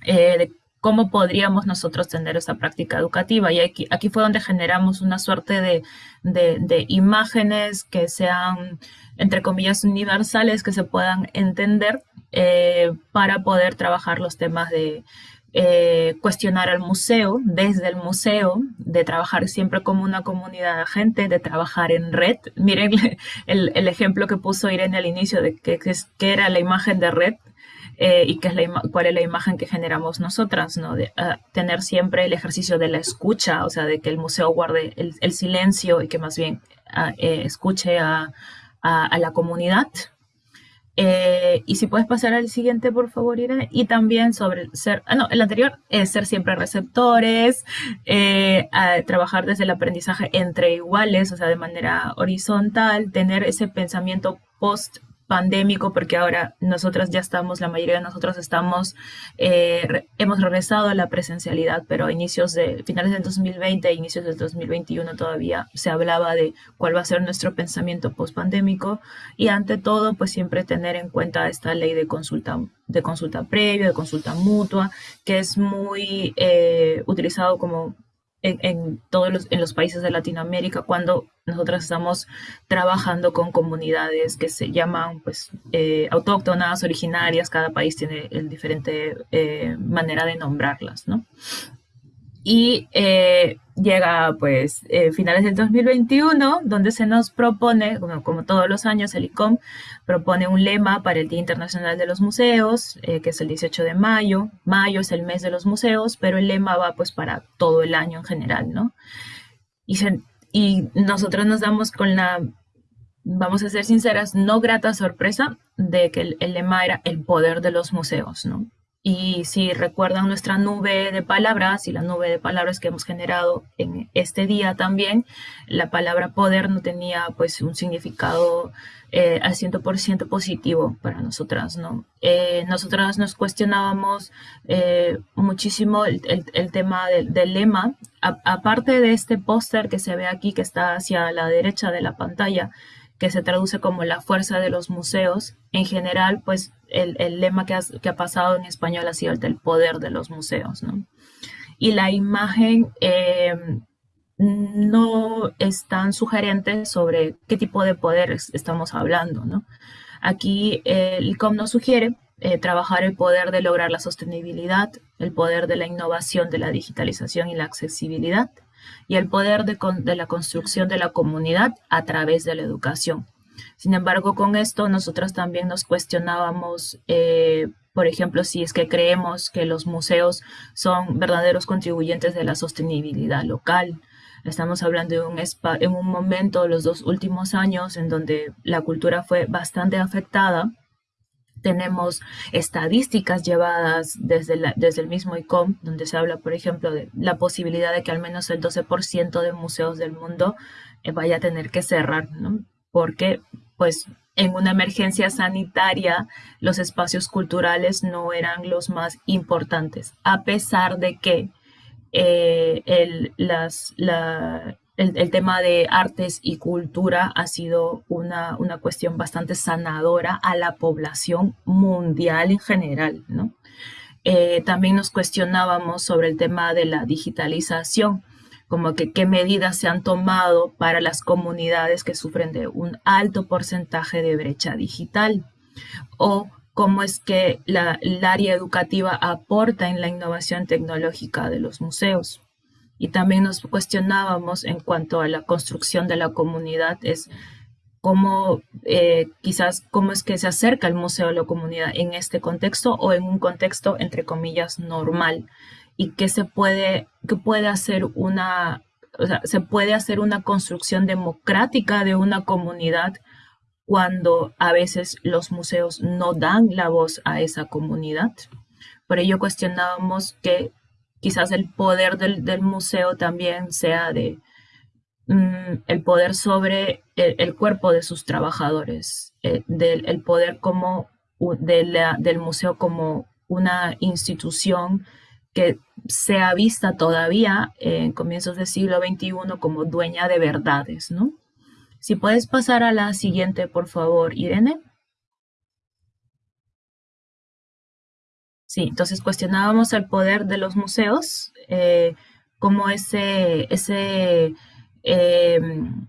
Eh, de cómo podríamos nosotros tener esa práctica educativa. Y aquí, fue donde generamos una suerte de, de, imágenes que sean, entre comillas, universales, que se puedan entender eh, para poder trabajar los temas de eh, cuestionar al museo, desde el museo, de trabajar siempre como una comunidad de gente, de trabajar en red. Miren el, el ejemplo que puso Irene al inicio de que, que era la imagen de red, eh, y qué es la cuál es la imagen que generamos nosotras, ¿no? De ah, tener siempre el ejercicio de la escucha, o sea, de que el museo guarde el, silencio y que más bien ah, eh, escuche a, a, la comunidad. Eh, y si puedes pasar al siguiente, por favor, Irene. Y también sobre ser, ah, no, el anterior es ser siempre receptores, trabajar desde el aprendizaje entre iguales, o sea, de manera horizontal, tener ese pensamiento post pandémico, porque ahora nosotras ya estamos, la mayoría de nosotros estamos, eh, hemos regresado a la presencialidad, pero a inicios de, finales del 2020 e inicios del 2021 todavía se hablaba de cuál va a ser nuestro pensamiento post-pandémico y ante todo, pues siempre tener en cuenta esta ley de consulta, de consulta previa, de consulta mutua, que es muy eh, utilizado como en, todos los, en los países de Latinoamérica cuando nosotros estamos trabajando con comunidades que se llaman pues eh, autóctonas, originarias, cada país tiene el diferente eh, manera de nombrarlas, ¿no? Y eh, llega pues eh, finales del 2021, donde se nos propone, como, todos los años, el ICOM propone un lema para el Día Internacional de los Museos, eh, que es el 18 de mayo. Mayo es el mes de los museos, pero el lema va pues para todo el año en general, ¿no? Y, y nosotros nos damos con la, vamos a ser sinceras, no grata sorpresa de que el lema era el poder de los museos, ¿no? Y si recuerdan nuestra nube de palabras y la nube de palabras que hemos generado en este día también, la palabra poder no tenía pues un significado eh, al 100% positivo para nosotras, ¿no? Eh, nosotras nos cuestionábamos eh, muchísimo el, tema del, lema. aparte de este póster que se ve aquí, que está hacia la derecha de la pantalla, que se traduce como la fuerza de los museos. En general, pues el, lema que, ha pasado en español ha sido el del poder de los museos, ¿no? Y la imagen eh, no es tan sugerente sobre qué tipo de poder estamos hablando, ¿no? Aquí el ICOM nos sugiere eh, trabajar el poder de lograr la sostenibilidad, el poder de la innovación, de la digitalización y la accesibilidad, y el poder de, la construcción de la comunidad a través de la educación. Sin embargo, con esto nosotros también nos cuestionábamos, eh, por ejemplo, si es que creemos que los museos son verdaderos contribuyentes de la sostenibilidad local. Estamos hablando de un, en un momento, los dos últimos años, en donde la cultura fue bastante afectada tenemos estadísticas llevadas desde, desde el mismo ICOM, donde se habla, por ejemplo, de la posibilidad de que al menos el 12% de museos del mundo eh, vaya a tener que cerrar, ¿no? Porque, pues, en una emergencia sanitaria, los espacios culturales no eran los más importantes, a pesar de que eh, el, las, la, el, tema de artes y cultura ha sido una, cuestión bastante sanadora a la población mundial en general, ¿no? Eh, también nos cuestionábamos sobre el tema de la digitalización, como que qué medidas se han tomado para las comunidades que sufren de un alto porcentaje de brecha digital, o cómo es que la, el área educativa aporta en la innovación tecnológica de los museos y también nos cuestionábamos en cuanto a la construcción de la comunidad, es cómo eh, quizás cómo es que se acerca el museo a la comunidad en este contexto o en un contexto entre comillas normal y que se puede que puede hacer una o sea, se puede hacer una construcción democrática de una comunidad cuando a veces los museos no dan la voz a esa comunidad. Por ello cuestionábamos que quizás el poder del, museo también sea de mm, el poder sobre el, cuerpo de sus trabajadores, eh, del el poder como del museo como una institución que sea vista todavía en comienzos del siglo XXI como dueña de verdades, ¿no? Si puedes pasar a la siguiente, por favor, Irene. Sí, entonces cuestionábamos el poder de los museos, eh, como ese, ese, em,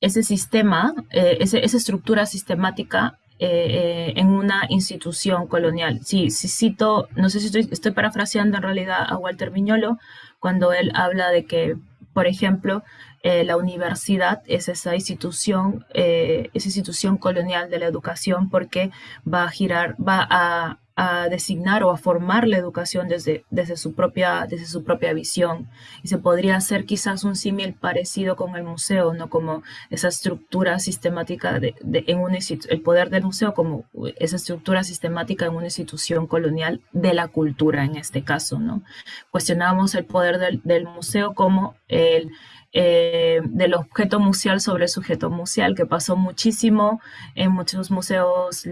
ese sistema, eh, esa estructura sistemática eh, en una institución colonial. Sí, sí cito, no sé si estoy, estoy parafraseando en realidad a Walter Miñolo, cuando él habla de que, por ejemplo, la universidad es esa institución, esa institución colonial de la educación porque va a girar, va a a designar o a formar la educación desde, desde, su, propia, desde su propia visión. Y se podría hacer quizás un símil parecido con el museo, ¿no? Como esa estructura sistemática de, en una el poder del museo como esa estructura sistemática en una institución colonial de la cultura en este caso, ¿no? Cuestionamos el poder del, del museo como el, eh, del objeto museal sobre el sujeto museal, que pasó muchísimo en muchos museos,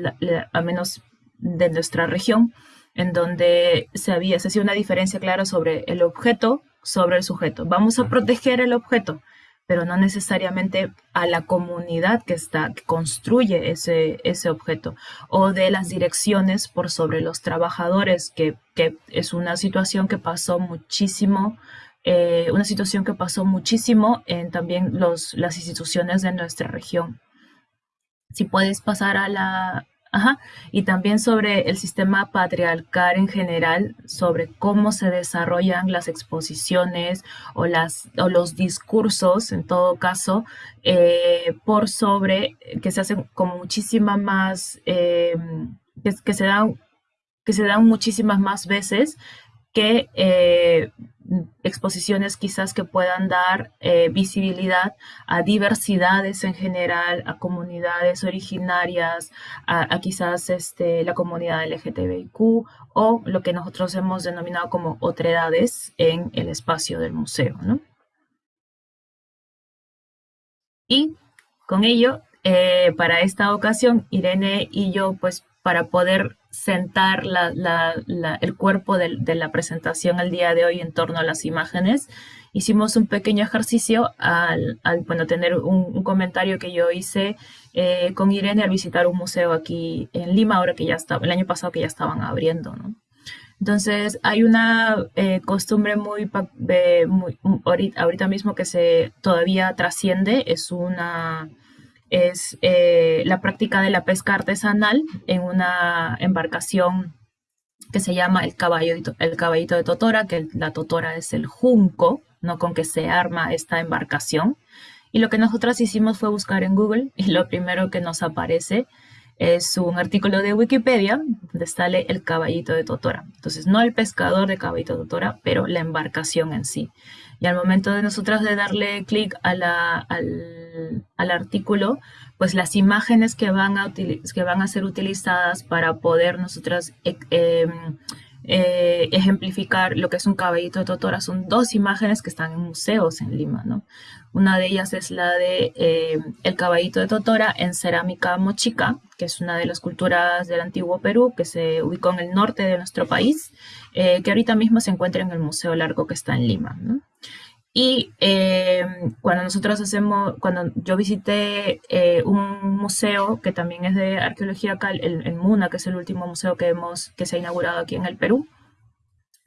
al menos de nuestra región, en donde se había, se hacía una diferencia clara sobre el objeto, sobre el sujeto. Vamos a proteger el objeto, pero no necesariamente a la comunidad que está, que construye ese, ese objeto, o de las direcciones por sobre los trabajadores, que, que es una situación que pasó muchísimo, eh, una situación que pasó muchísimo en también los, las instituciones de nuestra región. Si puedes pasar a la, Ajá. Y también sobre el sistema patriarcal en general, sobre cómo se desarrollan las exposiciones o, las, o los discursos, en todo caso, eh, por sobre, que se hacen con muchísima más, eh, que, se dan, que se dan muchísimas más veces que eh, exposiciones quizás que puedan dar eh, visibilidad a diversidades en general, a comunidades originarias, a, quizás este, la comunidad LGTBIQ o lo que nosotros hemos denominado como otredades en el espacio del museo. Y con ello, eh, para esta ocasión, Irene y yo, pues para poder sentar el cuerpo de, la presentación el día de hoy en torno a las imágenes. Hicimos un pequeño ejercicio al, bueno, tener un, comentario que yo hice eh, con Irene al visitar un museo aquí en Lima, ahora que ya estaba, el año pasado que ya estaban abriendo, Entonces, hay una eh, costumbre muy, muy ahorita mismo que se todavía trasciende, es una es eh, la práctica de la pesca artesanal en una embarcación que se llama el caballito, el caballito de Totora, que la Totora es el junco, ¿no? Con que se arma esta embarcación. Y lo que nosotras hicimos fue buscar en Google y lo primero que nos aparece es un artículo de Wikipedia donde sale el caballito de Totora. Entonces, no el pescador de caballito de Totora, pero la embarcación en sí. Y al momento de nosotras de darle clic al, al, artículo, pues las imágenes que van a, que van a ser utilizadas para poder nosotras eh, em, eh, ejemplificar lo que es un caballito de Totora son dos imágenes que están en museos en Lima, ¿no? Una de ellas es la de eh, el caballito de Totora en cerámica mochica, que es una de las culturas del antiguo Perú, que se ubicó en el norte de nuestro país, eh, que ahorita mismo se encuentra en el Museo Largo que está en Lima. Y eh, cuando nosotros hacemos, cuando yo visité un museo que también es de arqueología acá, el, el, MUNA, que es el último museo que, hemos, que se ha inaugurado aquí en el Perú,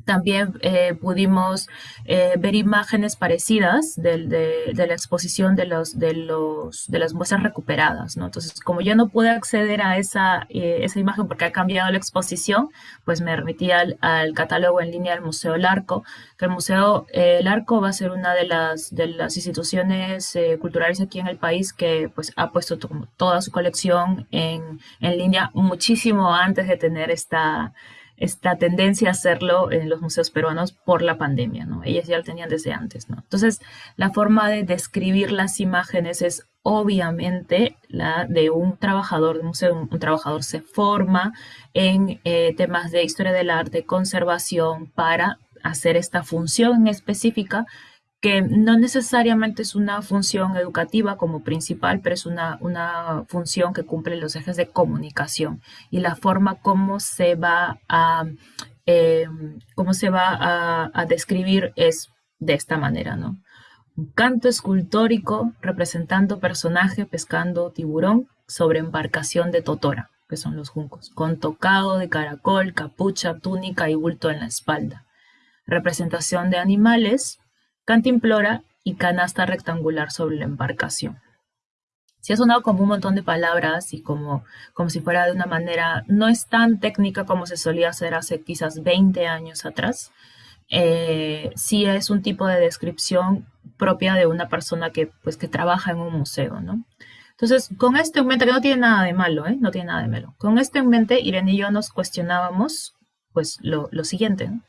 también eh, pudimos eh, ver imágenes parecidas de, la exposición de, los, de, los, de las muestras recuperadas. ¿no? Entonces, como yo no pude acceder a esa, eh, esa imagen porque ha cambiado la exposición, pues me remití al, catálogo en línea del Museo Larco, que el Museo Larco va a ser una de las, de las instituciones culturales aquí en el país que pues, ha puesto toda su colección en, en línea muchísimo antes de tener esta esta tendencia a hacerlo en los museos peruanos por la pandemia, ¿no? Ellas ya lo tenían desde antes, ¿no? Entonces, la forma de describir las imágenes es obviamente la de un trabajador de museo. Un, trabajador se forma en eh, temas de historia del arte, conservación, para hacer esta función específica que no necesariamente es una función educativa como principal, pero es una, una función que cumple los ejes de comunicación y la forma como se va a, eh, cómo se va a, describir es de esta manera, ¿no? Un canto escultórico representando personaje pescando tiburón sobre embarcación de Totora. que son los juncos, con tocado de caracol, capucha, túnica y bulto en la espalda. Representación de animales, cantimplora y canasta rectangular sobre la embarcación. Si ha sonado como un montón de palabras y como, como si fuera de una manera, no es tan técnica como se solía hacer hace quizás 20 años atrás, eh, sí es un tipo de descripción propia de una persona que, pues, que trabaja en un museo, ¿no? Entonces, con esto en mente, que no tiene nada de malo, ¿eh? No tiene nada de malo. Con esto en mente, Irene y yo nos cuestionábamos, pues, lo, lo siguiente, ¿no?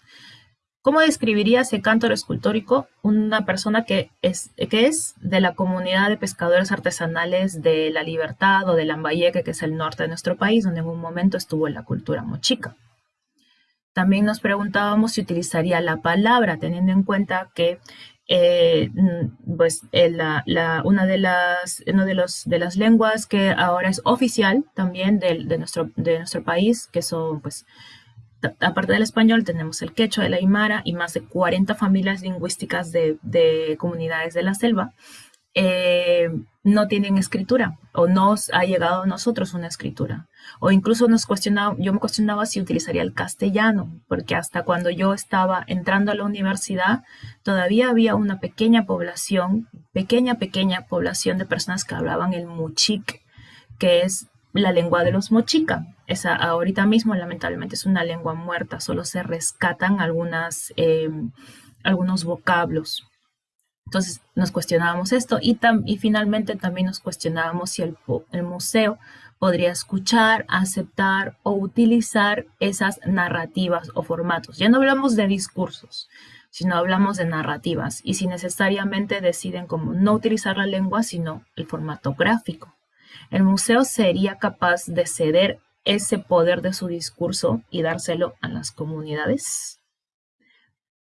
¿Cómo describiría ese cántaro escultórico una persona que es, que es de la comunidad de pescadores artesanales de La Libertad o de Lambayeque, que es el norte de nuestro país, donde en un momento estuvo la cultura mochica? También nos preguntábamos si utilizaría la palabra, teniendo en cuenta que eh, pues, una, de las, de, los, de las lenguas que ahora es oficial también de, de, nuestro, de nuestro país, que son pues aparte del español, tenemos el quechua, el aymara y más de 40 familias lingüísticas de, comunidades de la selva. Eh, no tienen escritura o nos ha llegado a nosotros una escritura. O incluso nos cuestionaba, yo me cuestionaba si utilizaría el castellano, porque hasta cuando yo estaba entrando a la universidad, todavía había una pequeña población, pequeña, pequeña población de personas que hablaban el muchic, que es la lengua de los mochica. Ahorita mismo lamentablemente es una lengua muerta, solo se rescatan algunas, eh, algunos vocablos. Entonces nos cuestionábamos esto y, y finalmente también nos cuestionábamos si el, el museo podría escuchar, aceptar o utilizar esas narrativas o formatos. Ya no hablamos de discursos, sino hablamos de narrativas y si necesariamente deciden como no utilizar la lengua, sino el formato gráfico. El museo sería capaz de ceder ese poder de su discurso y dárselo a las comunidades.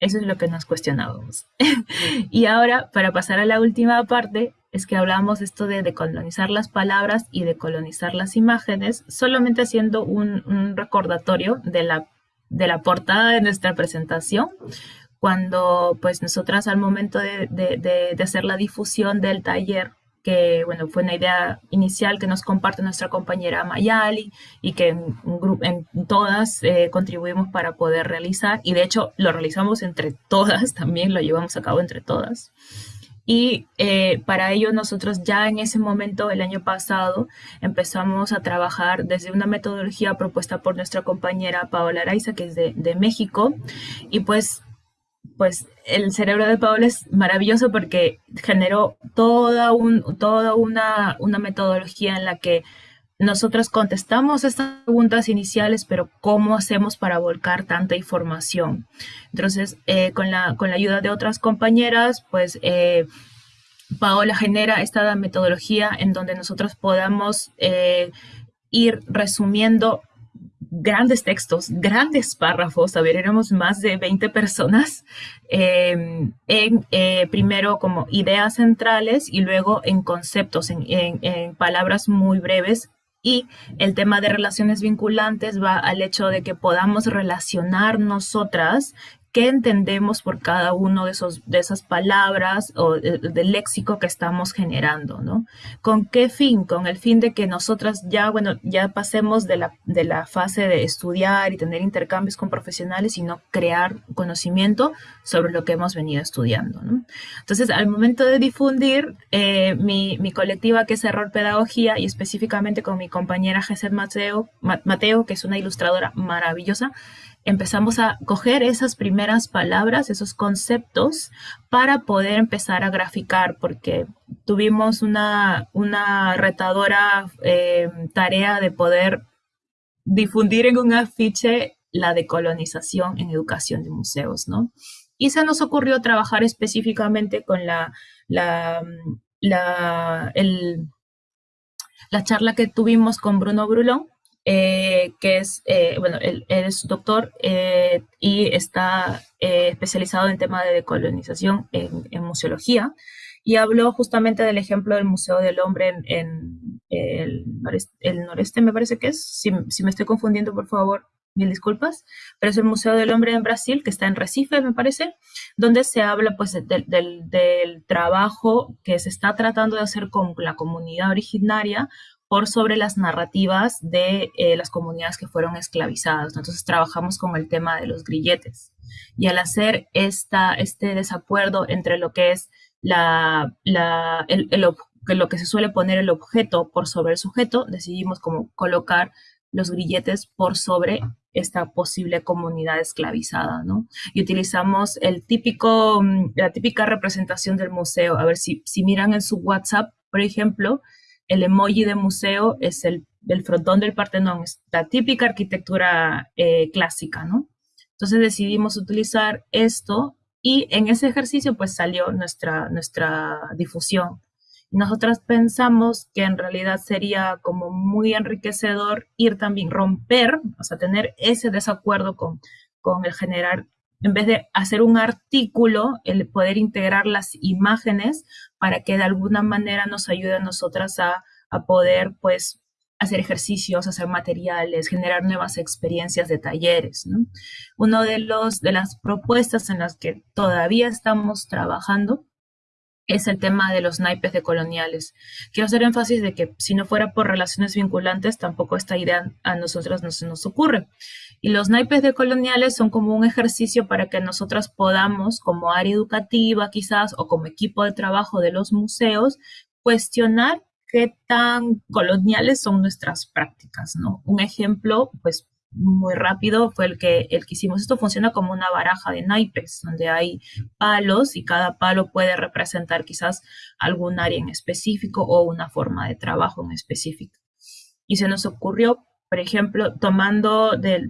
Eso es lo que nos cuestionábamos. y ahora, para pasar a la última parte, es que hablamos esto de decolonizar las palabras y decolonizar las imágenes, solamente haciendo un, recordatorio de la, de la portada de nuestra presentación, cuando pues nosotras al momento de, de hacer la difusión del taller que bueno, fue una idea inicial que nos comparte nuestra compañera Mayali y que en, todas eh, contribuimos para poder realizar y de hecho lo realizamos entre todas, también lo llevamos a cabo entre todas. Y eh, para ello nosotros ya en ese momento, el año pasado, empezamos a trabajar desde una metodología propuesta por nuestra compañera Paola Araiza, que es de, de México, y pues pues el cerebro de Paola es maravilloso porque generó toda, un, toda una, una, metodología en la que nosotros contestamos estas preguntas iniciales, pero ¿cómo hacemos para volcar tanta información? Entonces, eh, con, la, con la ayuda de otras compañeras, pues eh, Paola genera esta metodología en donde nosotros podamos eh, ir resumiendo grandes textos, grandes párrafos, a ver, éramos más de 20 personas, em, en eh, primero como ideas centrales y luego en conceptos, en, en palabras muy breves. Y el tema de relaciones vinculantes va al hecho de que podamos relacionar nosotras qué entendemos por cada uno de, esos, de esas palabras o del léxico que estamos generando, ¿no? ¿Con qué fin? Con el fin de que nosotras ya, bueno, ya pasemos de la, de la fase de estudiar y tener intercambios con profesionales, sino crear conocimiento sobre lo que hemos venido estudiando, ¿no? Entonces, al momento de difundir, eh, mi, mi, colectiva que es Error Pedagogía y específicamente con mi compañera Gesed Mateo, Mateo, que es una ilustradora maravillosa, empezamos a coger esas primeras palabras, esos conceptos, para poder empezar a graficar, porque tuvimos una, una retadora eh, tarea de poder difundir en un afiche la decolonización en educación de museos, ¿no? Y se nos ocurrió trabajar específicamente con la, la, la, la charla que tuvimos con Bruno Brulón, eh, que es, eh, bueno, él, es doctor eh, y está especializado en tema de decolonización en, museología. Y habló justamente del ejemplo del Museo del Hombre en, el, noreste, me parece que es, si, me estoy confundiendo, por favor, mil disculpas, pero es el Museo del Hombre en Brasil, que está en Recife, me parece, donde se habla pues del, del, trabajo que se está tratando de hacer con la comunidad originaria por sobre las narrativas de eh, las comunidades que fueron esclavizadas. Entonces trabajamos con el tema de los grilletes. Y al hacer esta, este desacuerdo entre lo que es la, la, el, lo que se suele poner el objeto por sobre el sujeto, decidimos como colocar los grilletes por sobre esta posible comunidad esclavizada, ¿no? Y utilizamos el típico, mm, la típica representación del museo. A ver, si, si miran en su WhatsApp, por ejemplo, el emoji de museo es el, el frontón del Partenón, es la típica arquitectura eh, clásica, ¿no? Entonces decidimos utilizar esto y en ese ejercicio pues salió nuestra, nuestra difusión. Nosotras pensamos que en realidad sería como muy enriquecedor ir también, romper, o sea, tener ese desacuerdo con, con el generar, en vez de hacer un artículo, el poder integrar las imágenes para que de alguna manera nos ayude a nosotras a, a poder, pues, hacer ejercicios, hacer materiales, generar nuevas experiencias de talleres. ¿no? Uno de, los, de las propuestas en las que todavía estamos trabajando es el tema de los naipes de coloniales. Quiero hacer énfasis de que si no fuera por relaciones vinculantes, tampoco esta idea a nosotros no se nos ocurre. Y los naipes de coloniales son como un ejercicio para que nosotras podamos, como área educativa quizás, o como equipo de trabajo de los museos, cuestionar qué tan coloniales son nuestras prácticas, ¿no? Un ejemplo, pues muy rápido fue el que, el que hicimos. Esto funciona como una baraja de naipes, donde hay palos y cada palo puede representar quizás algún área en específico o una forma de trabajo en específico. Y se nos ocurrió, por ejemplo, tomando de,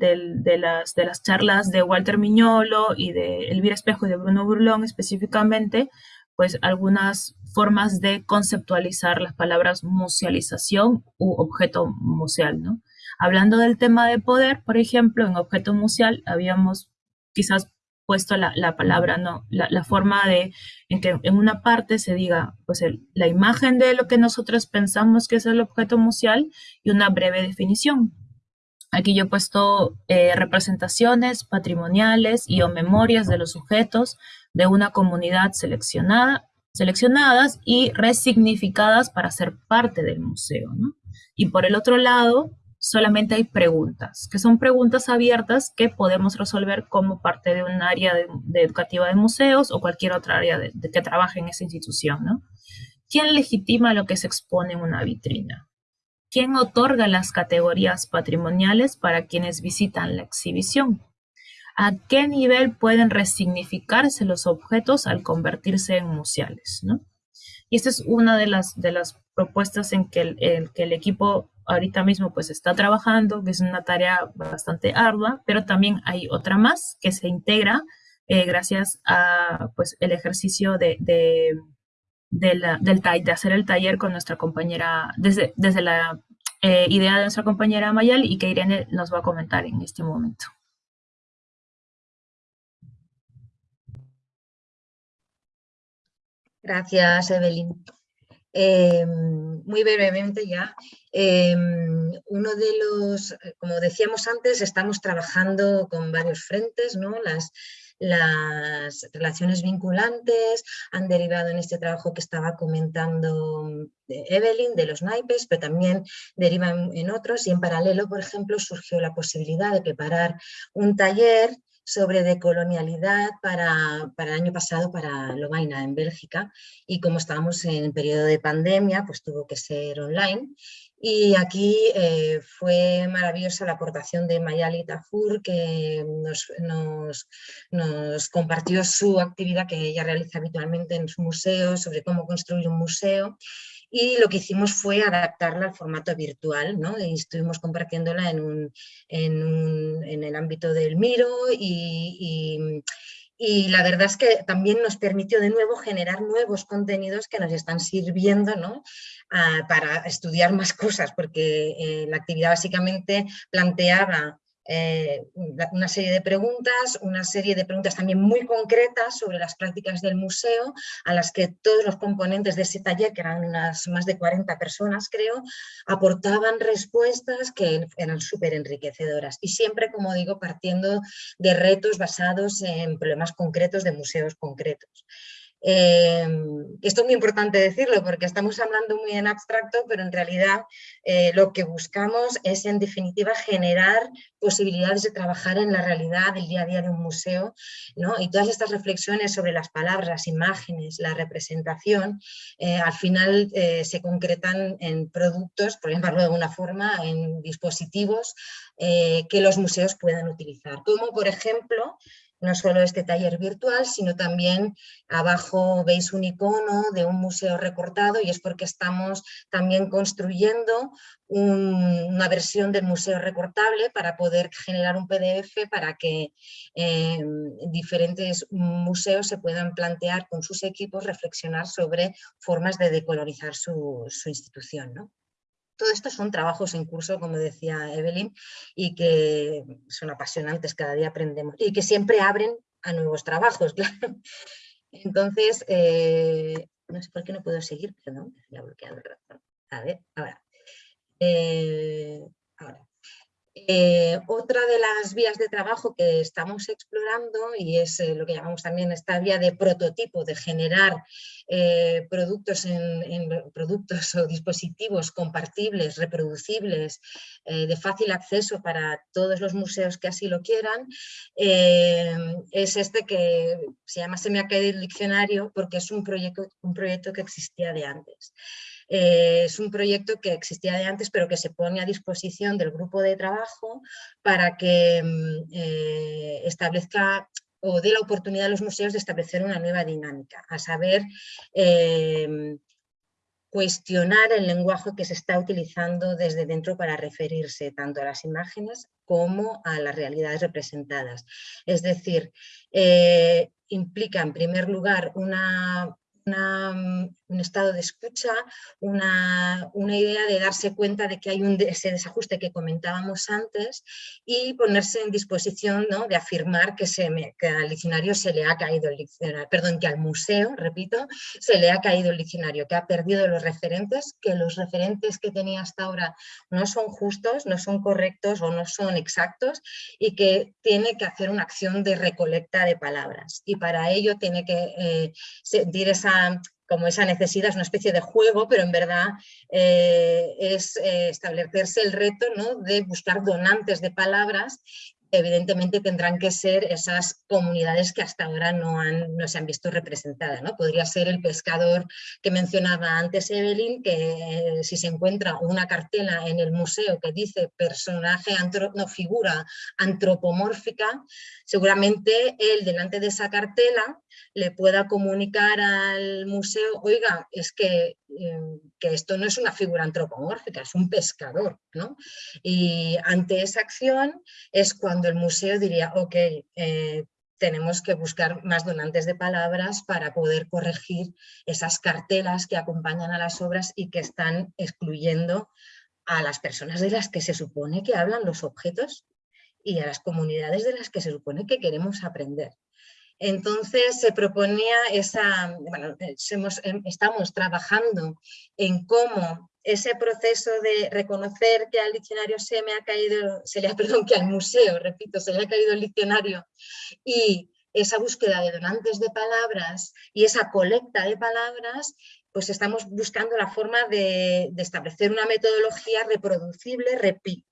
las charlas de Walter Miñolo y de Elvira Espejo y de Bruno Burlón específicamente, pues algunas formas de conceptualizar las palabras musealización u objeto museal, ¿no? Hablando del tema de poder, por ejemplo, en objeto museal habíamos quizás puesto la, palabra, no, la, forma de en que en una parte se diga pues la imagen de lo que nosotros pensamos que es el objeto museal y una breve definición. Aquí yo he puesto eh, representaciones patrimoniales y o memorias de los sujetos de una comunidad seleccionada, seleccionadas y resignificadas para ser parte del museo. Y por el otro lado, solamente hay preguntas, que son preguntas abiertas que podemos resolver como parte de un área de, educativa de museos o cualquier otra área de, que trabaje en esa institución. ¿no? ¿Quién legitima lo que se expone en una vitrina? ¿Quién otorga las categorías patrimoniales para quienes visitan la exhibición? ¿A qué nivel pueden resignificarse los objetos al convertirse en museales? ¿no? Y esta es una de las, de las propuestas en que el, que el equipo ahorita mismo pues está trabajando, que es una tarea bastante ardua, pero también hay otra más que se integra eh, gracias a pues el ejercicio de, de, de, de hacer el taller con nuestra compañera, desde, desde la eh, idea de nuestra compañera Mayal y que Irene nos va a comentar en este momento. Gracias, Evelyn. Em, muy brevemente ya, em, uno de los, como decíamos antes, estamos trabajando con varios frentes, ¿no? Las, las relaciones vinculantes han derivado en este trabajo que estaba comentando Evelyn de los naipes, pero también derivan en otros y en paralelo, por ejemplo, surgió la posibilidad de preparar un taller sobre decolonialidad para, para el año pasado para Lovaina en Bélgica. Y como estábamos en periodo de pandemia pues tuvo que ser online. Y aquí eh, fue maravillosa la aportación de Mayali Tafur que nos, nos, compartió su actividad que ella realiza habitualmente en su museo sobre cómo construir un museo y lo que hicimos fue adaptarla al formato virtual, ¿no? Y estuvimos compartiéndola en, un, en, el ámbito del Miro y, y, la verdad es que también nos permitió de nuevo generar nuevos contenidos que nos están sirviendo ¿no? Ah, para estudiar más cosas, porque eh, la actividad básicamente planteaba eh, una serie de preguntas, una serie de preguntas también muy concretas sobre las prácticas del museo, a las que todos los componentes de ese taller, que eran unas más de 40 personas creo, aportaban respuestas que eran súper enriquecedoras y siempre, como digo, partiendo de retos basados en problemas concretos de museos concretos. Eh, esto es muy importante decirlo porque estamos hablando muy en abstracto, pero en realidad eh, lo que buscamos es en definitiva generar posibilidades de trabajar en la realidad del día a día de un museo ¿no? y todas estas reflexiones sobre las palabras, las imágenes, la representación, eh, al final se concretan en productos, por ejemplo de alguna forma, en dispositivos que los museos puedan utilizar, como por ejemplo no solo este taller virtual, sino también abajo veis un icono de un museo recortado y es porque estamos también construyendo una versión del museo recortable para poder generar un PDF para que em, diferentes museos se puedan plantear con sus equipos reflexionar sobre formas de decolorizar su, su institución. ¿no? Todo esto son trabajos en curso, como decía Evelyn, y que son apasionantes, cada día aprendemos, y que siempre abren a nuevos trabajos. Entonces, eh, no sé por qué no puedo seguir, perdón, se ha bloqueado el ratón. A ver, ahora. Eh, ahora. Eh, otra de las vías de trabajo que estamos explorando y es eh, lo que llamamos también esta vía de prototipo, de generar eh, productos, o dispositivos compartibles, reproducibles, de fácil acceso para todos los museos que así lo quieran, es este que se llama Se me diccionario porque es un proyecto, un proyecto que existía de antes. Eh, es un proyecto que existía de antes, pero que se pone a disposición del grupo de trabajo para que mm, eh, establezca o dé la oportunidad a los museos de establecer una nueva dinámica, a saber, eh, cuestionar el lenguaje que se está utilizando desde dentro para referirse tanto a las imágenes como a las realidades representadas. Es decir, implica en primer lugar una Mm, un estado de escucha, una, idea de darse cuenta de que hay un, ese desajuste que comentábamos antes y ponerse en disposición ¿no? de afirmar que, se que al diccionario se le ha caído el diccionario, perdón, que al museo, repito, se le ha caído el diccionario, que ha perdido los referentes, que los referentes que tenía hasta ahora no son justos, no son correctos o no son exactos y que tiene que hacer una acción de recolecta de palabras y para ello tiene que eh, sentir esa como esa necesidad, es una especie de juego, pero en verdad eh, es eh, establecerse el reto ¿no? de buscar donantes de palabras evidentemente tendrán que ser esas comunidades que hasta ahora no, han, no se han visto representadas. ¿no? Podría ser el pescador que mencionaba antes Evelyn, que si se encuentra una cartela en el museo que dice personaje, no, figura antropomórfica, seguramente él delante de esa cartela le pueda comunicar al museo, oiga, es que, em, que, esto no es una figura antropomórfica, es un pescador. ¿no? Y ante esa acción es cuando el museo diría, ok, eh, tenemos que buscar más donantes de palabras para poder corregir esas cartelas que acompañan a las obras y que están excluyendo a las personas de las que se supone que hablan los objetos y a las comunidades de las que se supone que queremos aprender. Entonces se proponía esa, bueno, eh, em, estamos trabajando en cómo ese proceso de reconocer que al diccionario se me ha caído, se le ha, perdón, que al museo, repito, se le ha caído el diccionario. Y esa búsqueda de donantes de palabras y esa colecta de palabras pues estamos buscando la forma de, establecer una metodología reproducible,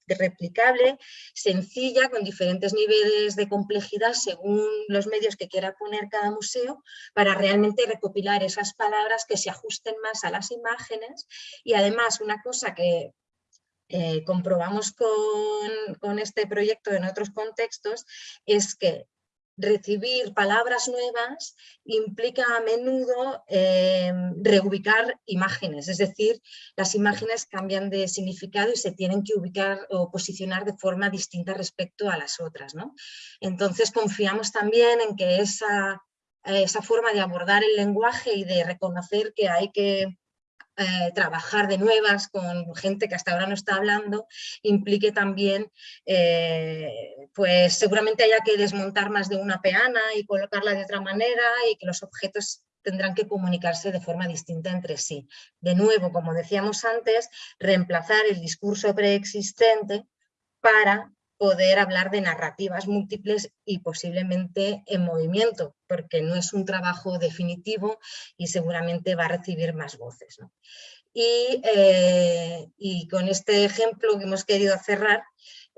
replicable, sencilla, con diferentes niveles de complejidad según los medios que quiera poner cada museo, para realmente recopilar esas palabras que se ajusten más a las imágenes. Y además una cosa que eh, comprobamos con, con, este proyecto en otros contextos es que recibir palabras nuevas implica a menudo em, reubicar imágenes, es decir, las imágenes cambian de significado y se tienen que ubicar o posicionar de forma distinta respecto a las otras. ¿no? Entonces confiamos también en que esa, esa forma de abordar el lenguaje y de reconocer que hay que eh, trabajar de nuevas con gente que hasta ahora no está hablando, implique también, eh, pues seguramente haya que desmontar más de una peana y colocarla de otra manera y que los objetos tendrán que comunicarse de forma distinta entre sí. De nuevo, como decíamos antes, reemplazar el discurso preexistente para poder hablar de narrativas múltiples y posiblemente en movimiento, porque no es un trabajo definitivo y seguramente va a recibir más voces. Eh, y, con este ejemplo que hemos querido cerrar,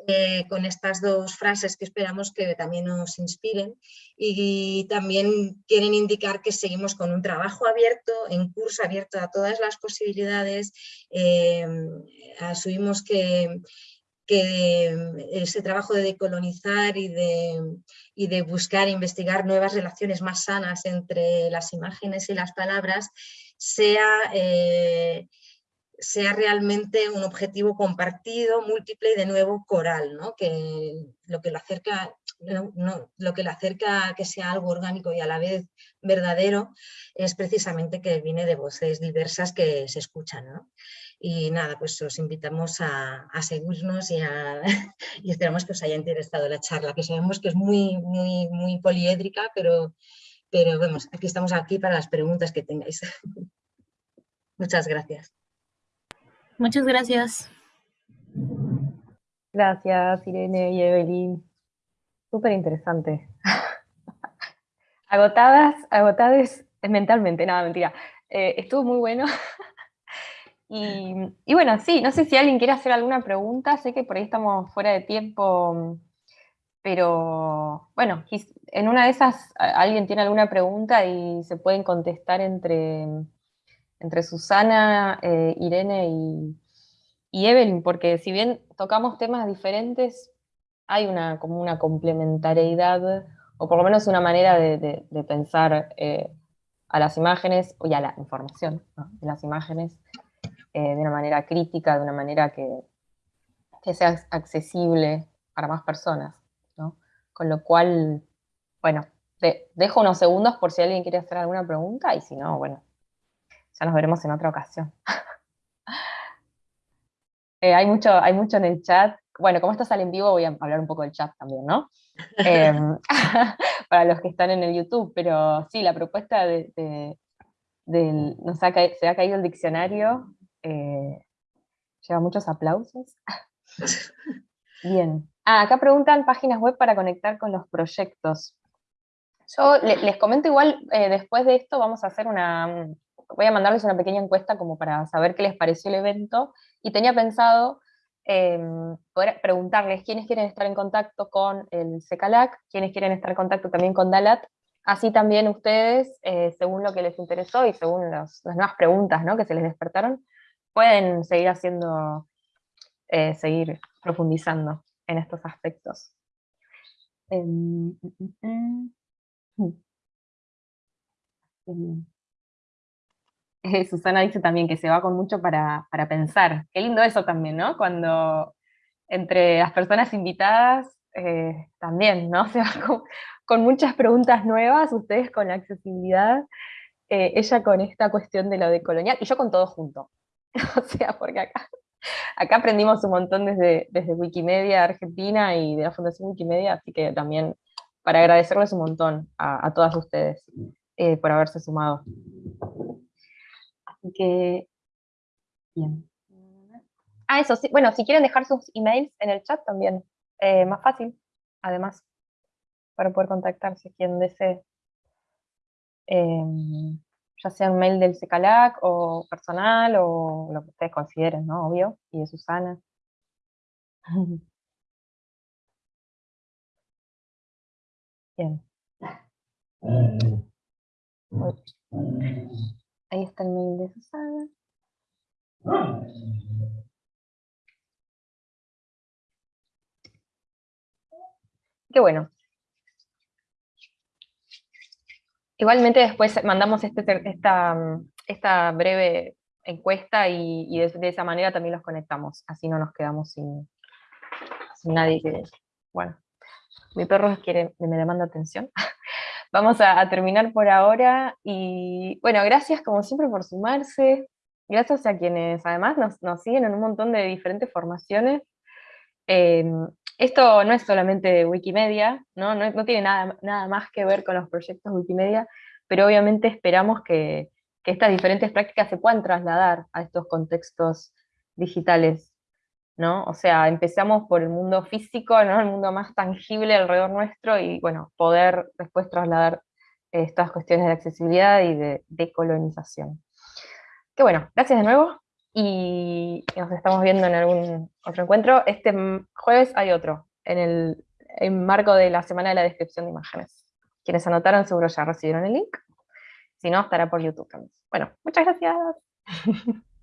eh, con estas dos frases que esperamos que también nos inspiren y también quieren indicar que seguimos con un trabajo abierto, en curso abierto a todas las posibilidades, eh, asumimos que, que ese trabajo de decolonizar y de, y de buscar investigar nuevas relaciones más sanas entre las imágenes y las palabras sea eh, sea realmente un objetivo compartido, múltiple y de nuevo coral, ¿no? que lo que le acerca, no, lo que le acerca a que sea algo orgánico y a la vez verdadero es precisamente que viene de voces diversas que se escuchan. ¿no? Y nada, pues os invitamos a, seguirnos y, y, esperamos que os haya interesado la charla, que sabemos que es muy, muy, muy poliédrica, pero, pero vemos, aquí estamos aquí para las preguntas que tengáis. Muchas gracias. Muchas gracias. Gracias, Irene y Evelyn. Súper interesante. Agotadas, agotadas mentalmente, nada, mentira. Eh, estuvo muy bueno. Y, y, bueno, sí, no sé si alguien quiere hacer alguna pregunta, sé que por ahí estamos fuera de tiempo, pero bueno, en una de esas alguien tiene alguna pregunta y se pueden contestar entre, entre Susana, eh, Irene y, Evelyn, porque si bien tocamos temas diferentes, hay una, como una complementariedad, o por lo menos una manera de, pensar eh, a las imágenes, y a la información de las imágenes, eh, de una manera crítica, de una manera que, que sea accesible para más personas. Con lo cual, bueno, dejo unos segundos por si alguien quiere hacer alguna pregunta, y si no, bueno, ya nos veremos en otra ocasión. Eh, hay, mucho, hay mucho en el chat. Bueno, como esto sale en vivo, voy a hablar un poco del chat también, ¿no? Em, para los que están en el YouTube, pero sí, la propuesta de, nos ha se ha caído el diccionario, eh, lleva muchos aplausos. Bien. Ah, acá preguntan páginas web para conectar con los proyectos. Yo les comento igual, eh, después de esto vamos a hacer una, voy a mandarles una pequeña encuesta como para saber qué les pareció el evento, y tenía pensado em, poder preguntarles quiénes quieren estar en contacto con el SECALAC, quiénes quieren estar en contacto también con DALAT, así también ustedes, eh, según lo que les interesó y según las nuevas preguntas ¿no? que se les despertaron, pueden seguir haciendo, eh, seguir profundizando en estos aspectos. Em, mm, mm, mm. Susana dice también que se va con mucho para, pensar. Qué lindo eso también, ¿no? Cuando entre las personas invitadas eh, también, ¿no? Se va con, muchas preguntas nuevas, ustedes con la accesibilidad, eh, ella con esta cuestión de lo de colonial, y yo con todo junto. o sea, porque acá, acá aprendimos un montón desde, desde Wikimedia Argentina y de la Fundación Wikimedia, así que también para agradecerles un montón a, todas ustedes eh, por haberse sumado que, bien. Ah, eso, sí. Bueno, si quieren dejar sus emails en el chat también, eh, más fácil, además, para poder contactarse quien desee. Em, ya sea un mail del CECALAC o personal o lo que ustedes consideren, ¿no? Obvio, y de Susana. Bien. Ahí está el mail de Susana. Qué bueno. Igualmente después mandamos este, esta, esta breve encuesta y, de, esa manera también los conectamos, así no nos quedamos sin, sin nadie que... Bueno, mi perro quiere, me demanda atención. vamos a, terminar por ahora, y bueno, gracias como siempre por sumarse, gracias a quienes además nos, siguen en un montón de diferentes formaciones. Em, esto no es solamente Wikimedia, ¿no? No, tiene nada, nada más que ver con los proyectos Wikimedia, pero obviamente esperamos que, estas diferentes prácticas se puedan trasladar a estos contextos digitales ¿no? O sea, empezamos por el mundo físico, ¿no? El mundo más tangible alrededor nuestro y, bueno, poder después trasladar estas cuestiones de accesibilidad y de decolonización. Que bueno, gracias de nuevo y nos estamos viendo en algún otro encuentro. Este jueves hay otro, en el en marco de la Semana de la Descripción de Imágenes. Quienes anotaron seguro ya recibieron el link, si no, estará por YouTube también. Bueno, muchas gracias.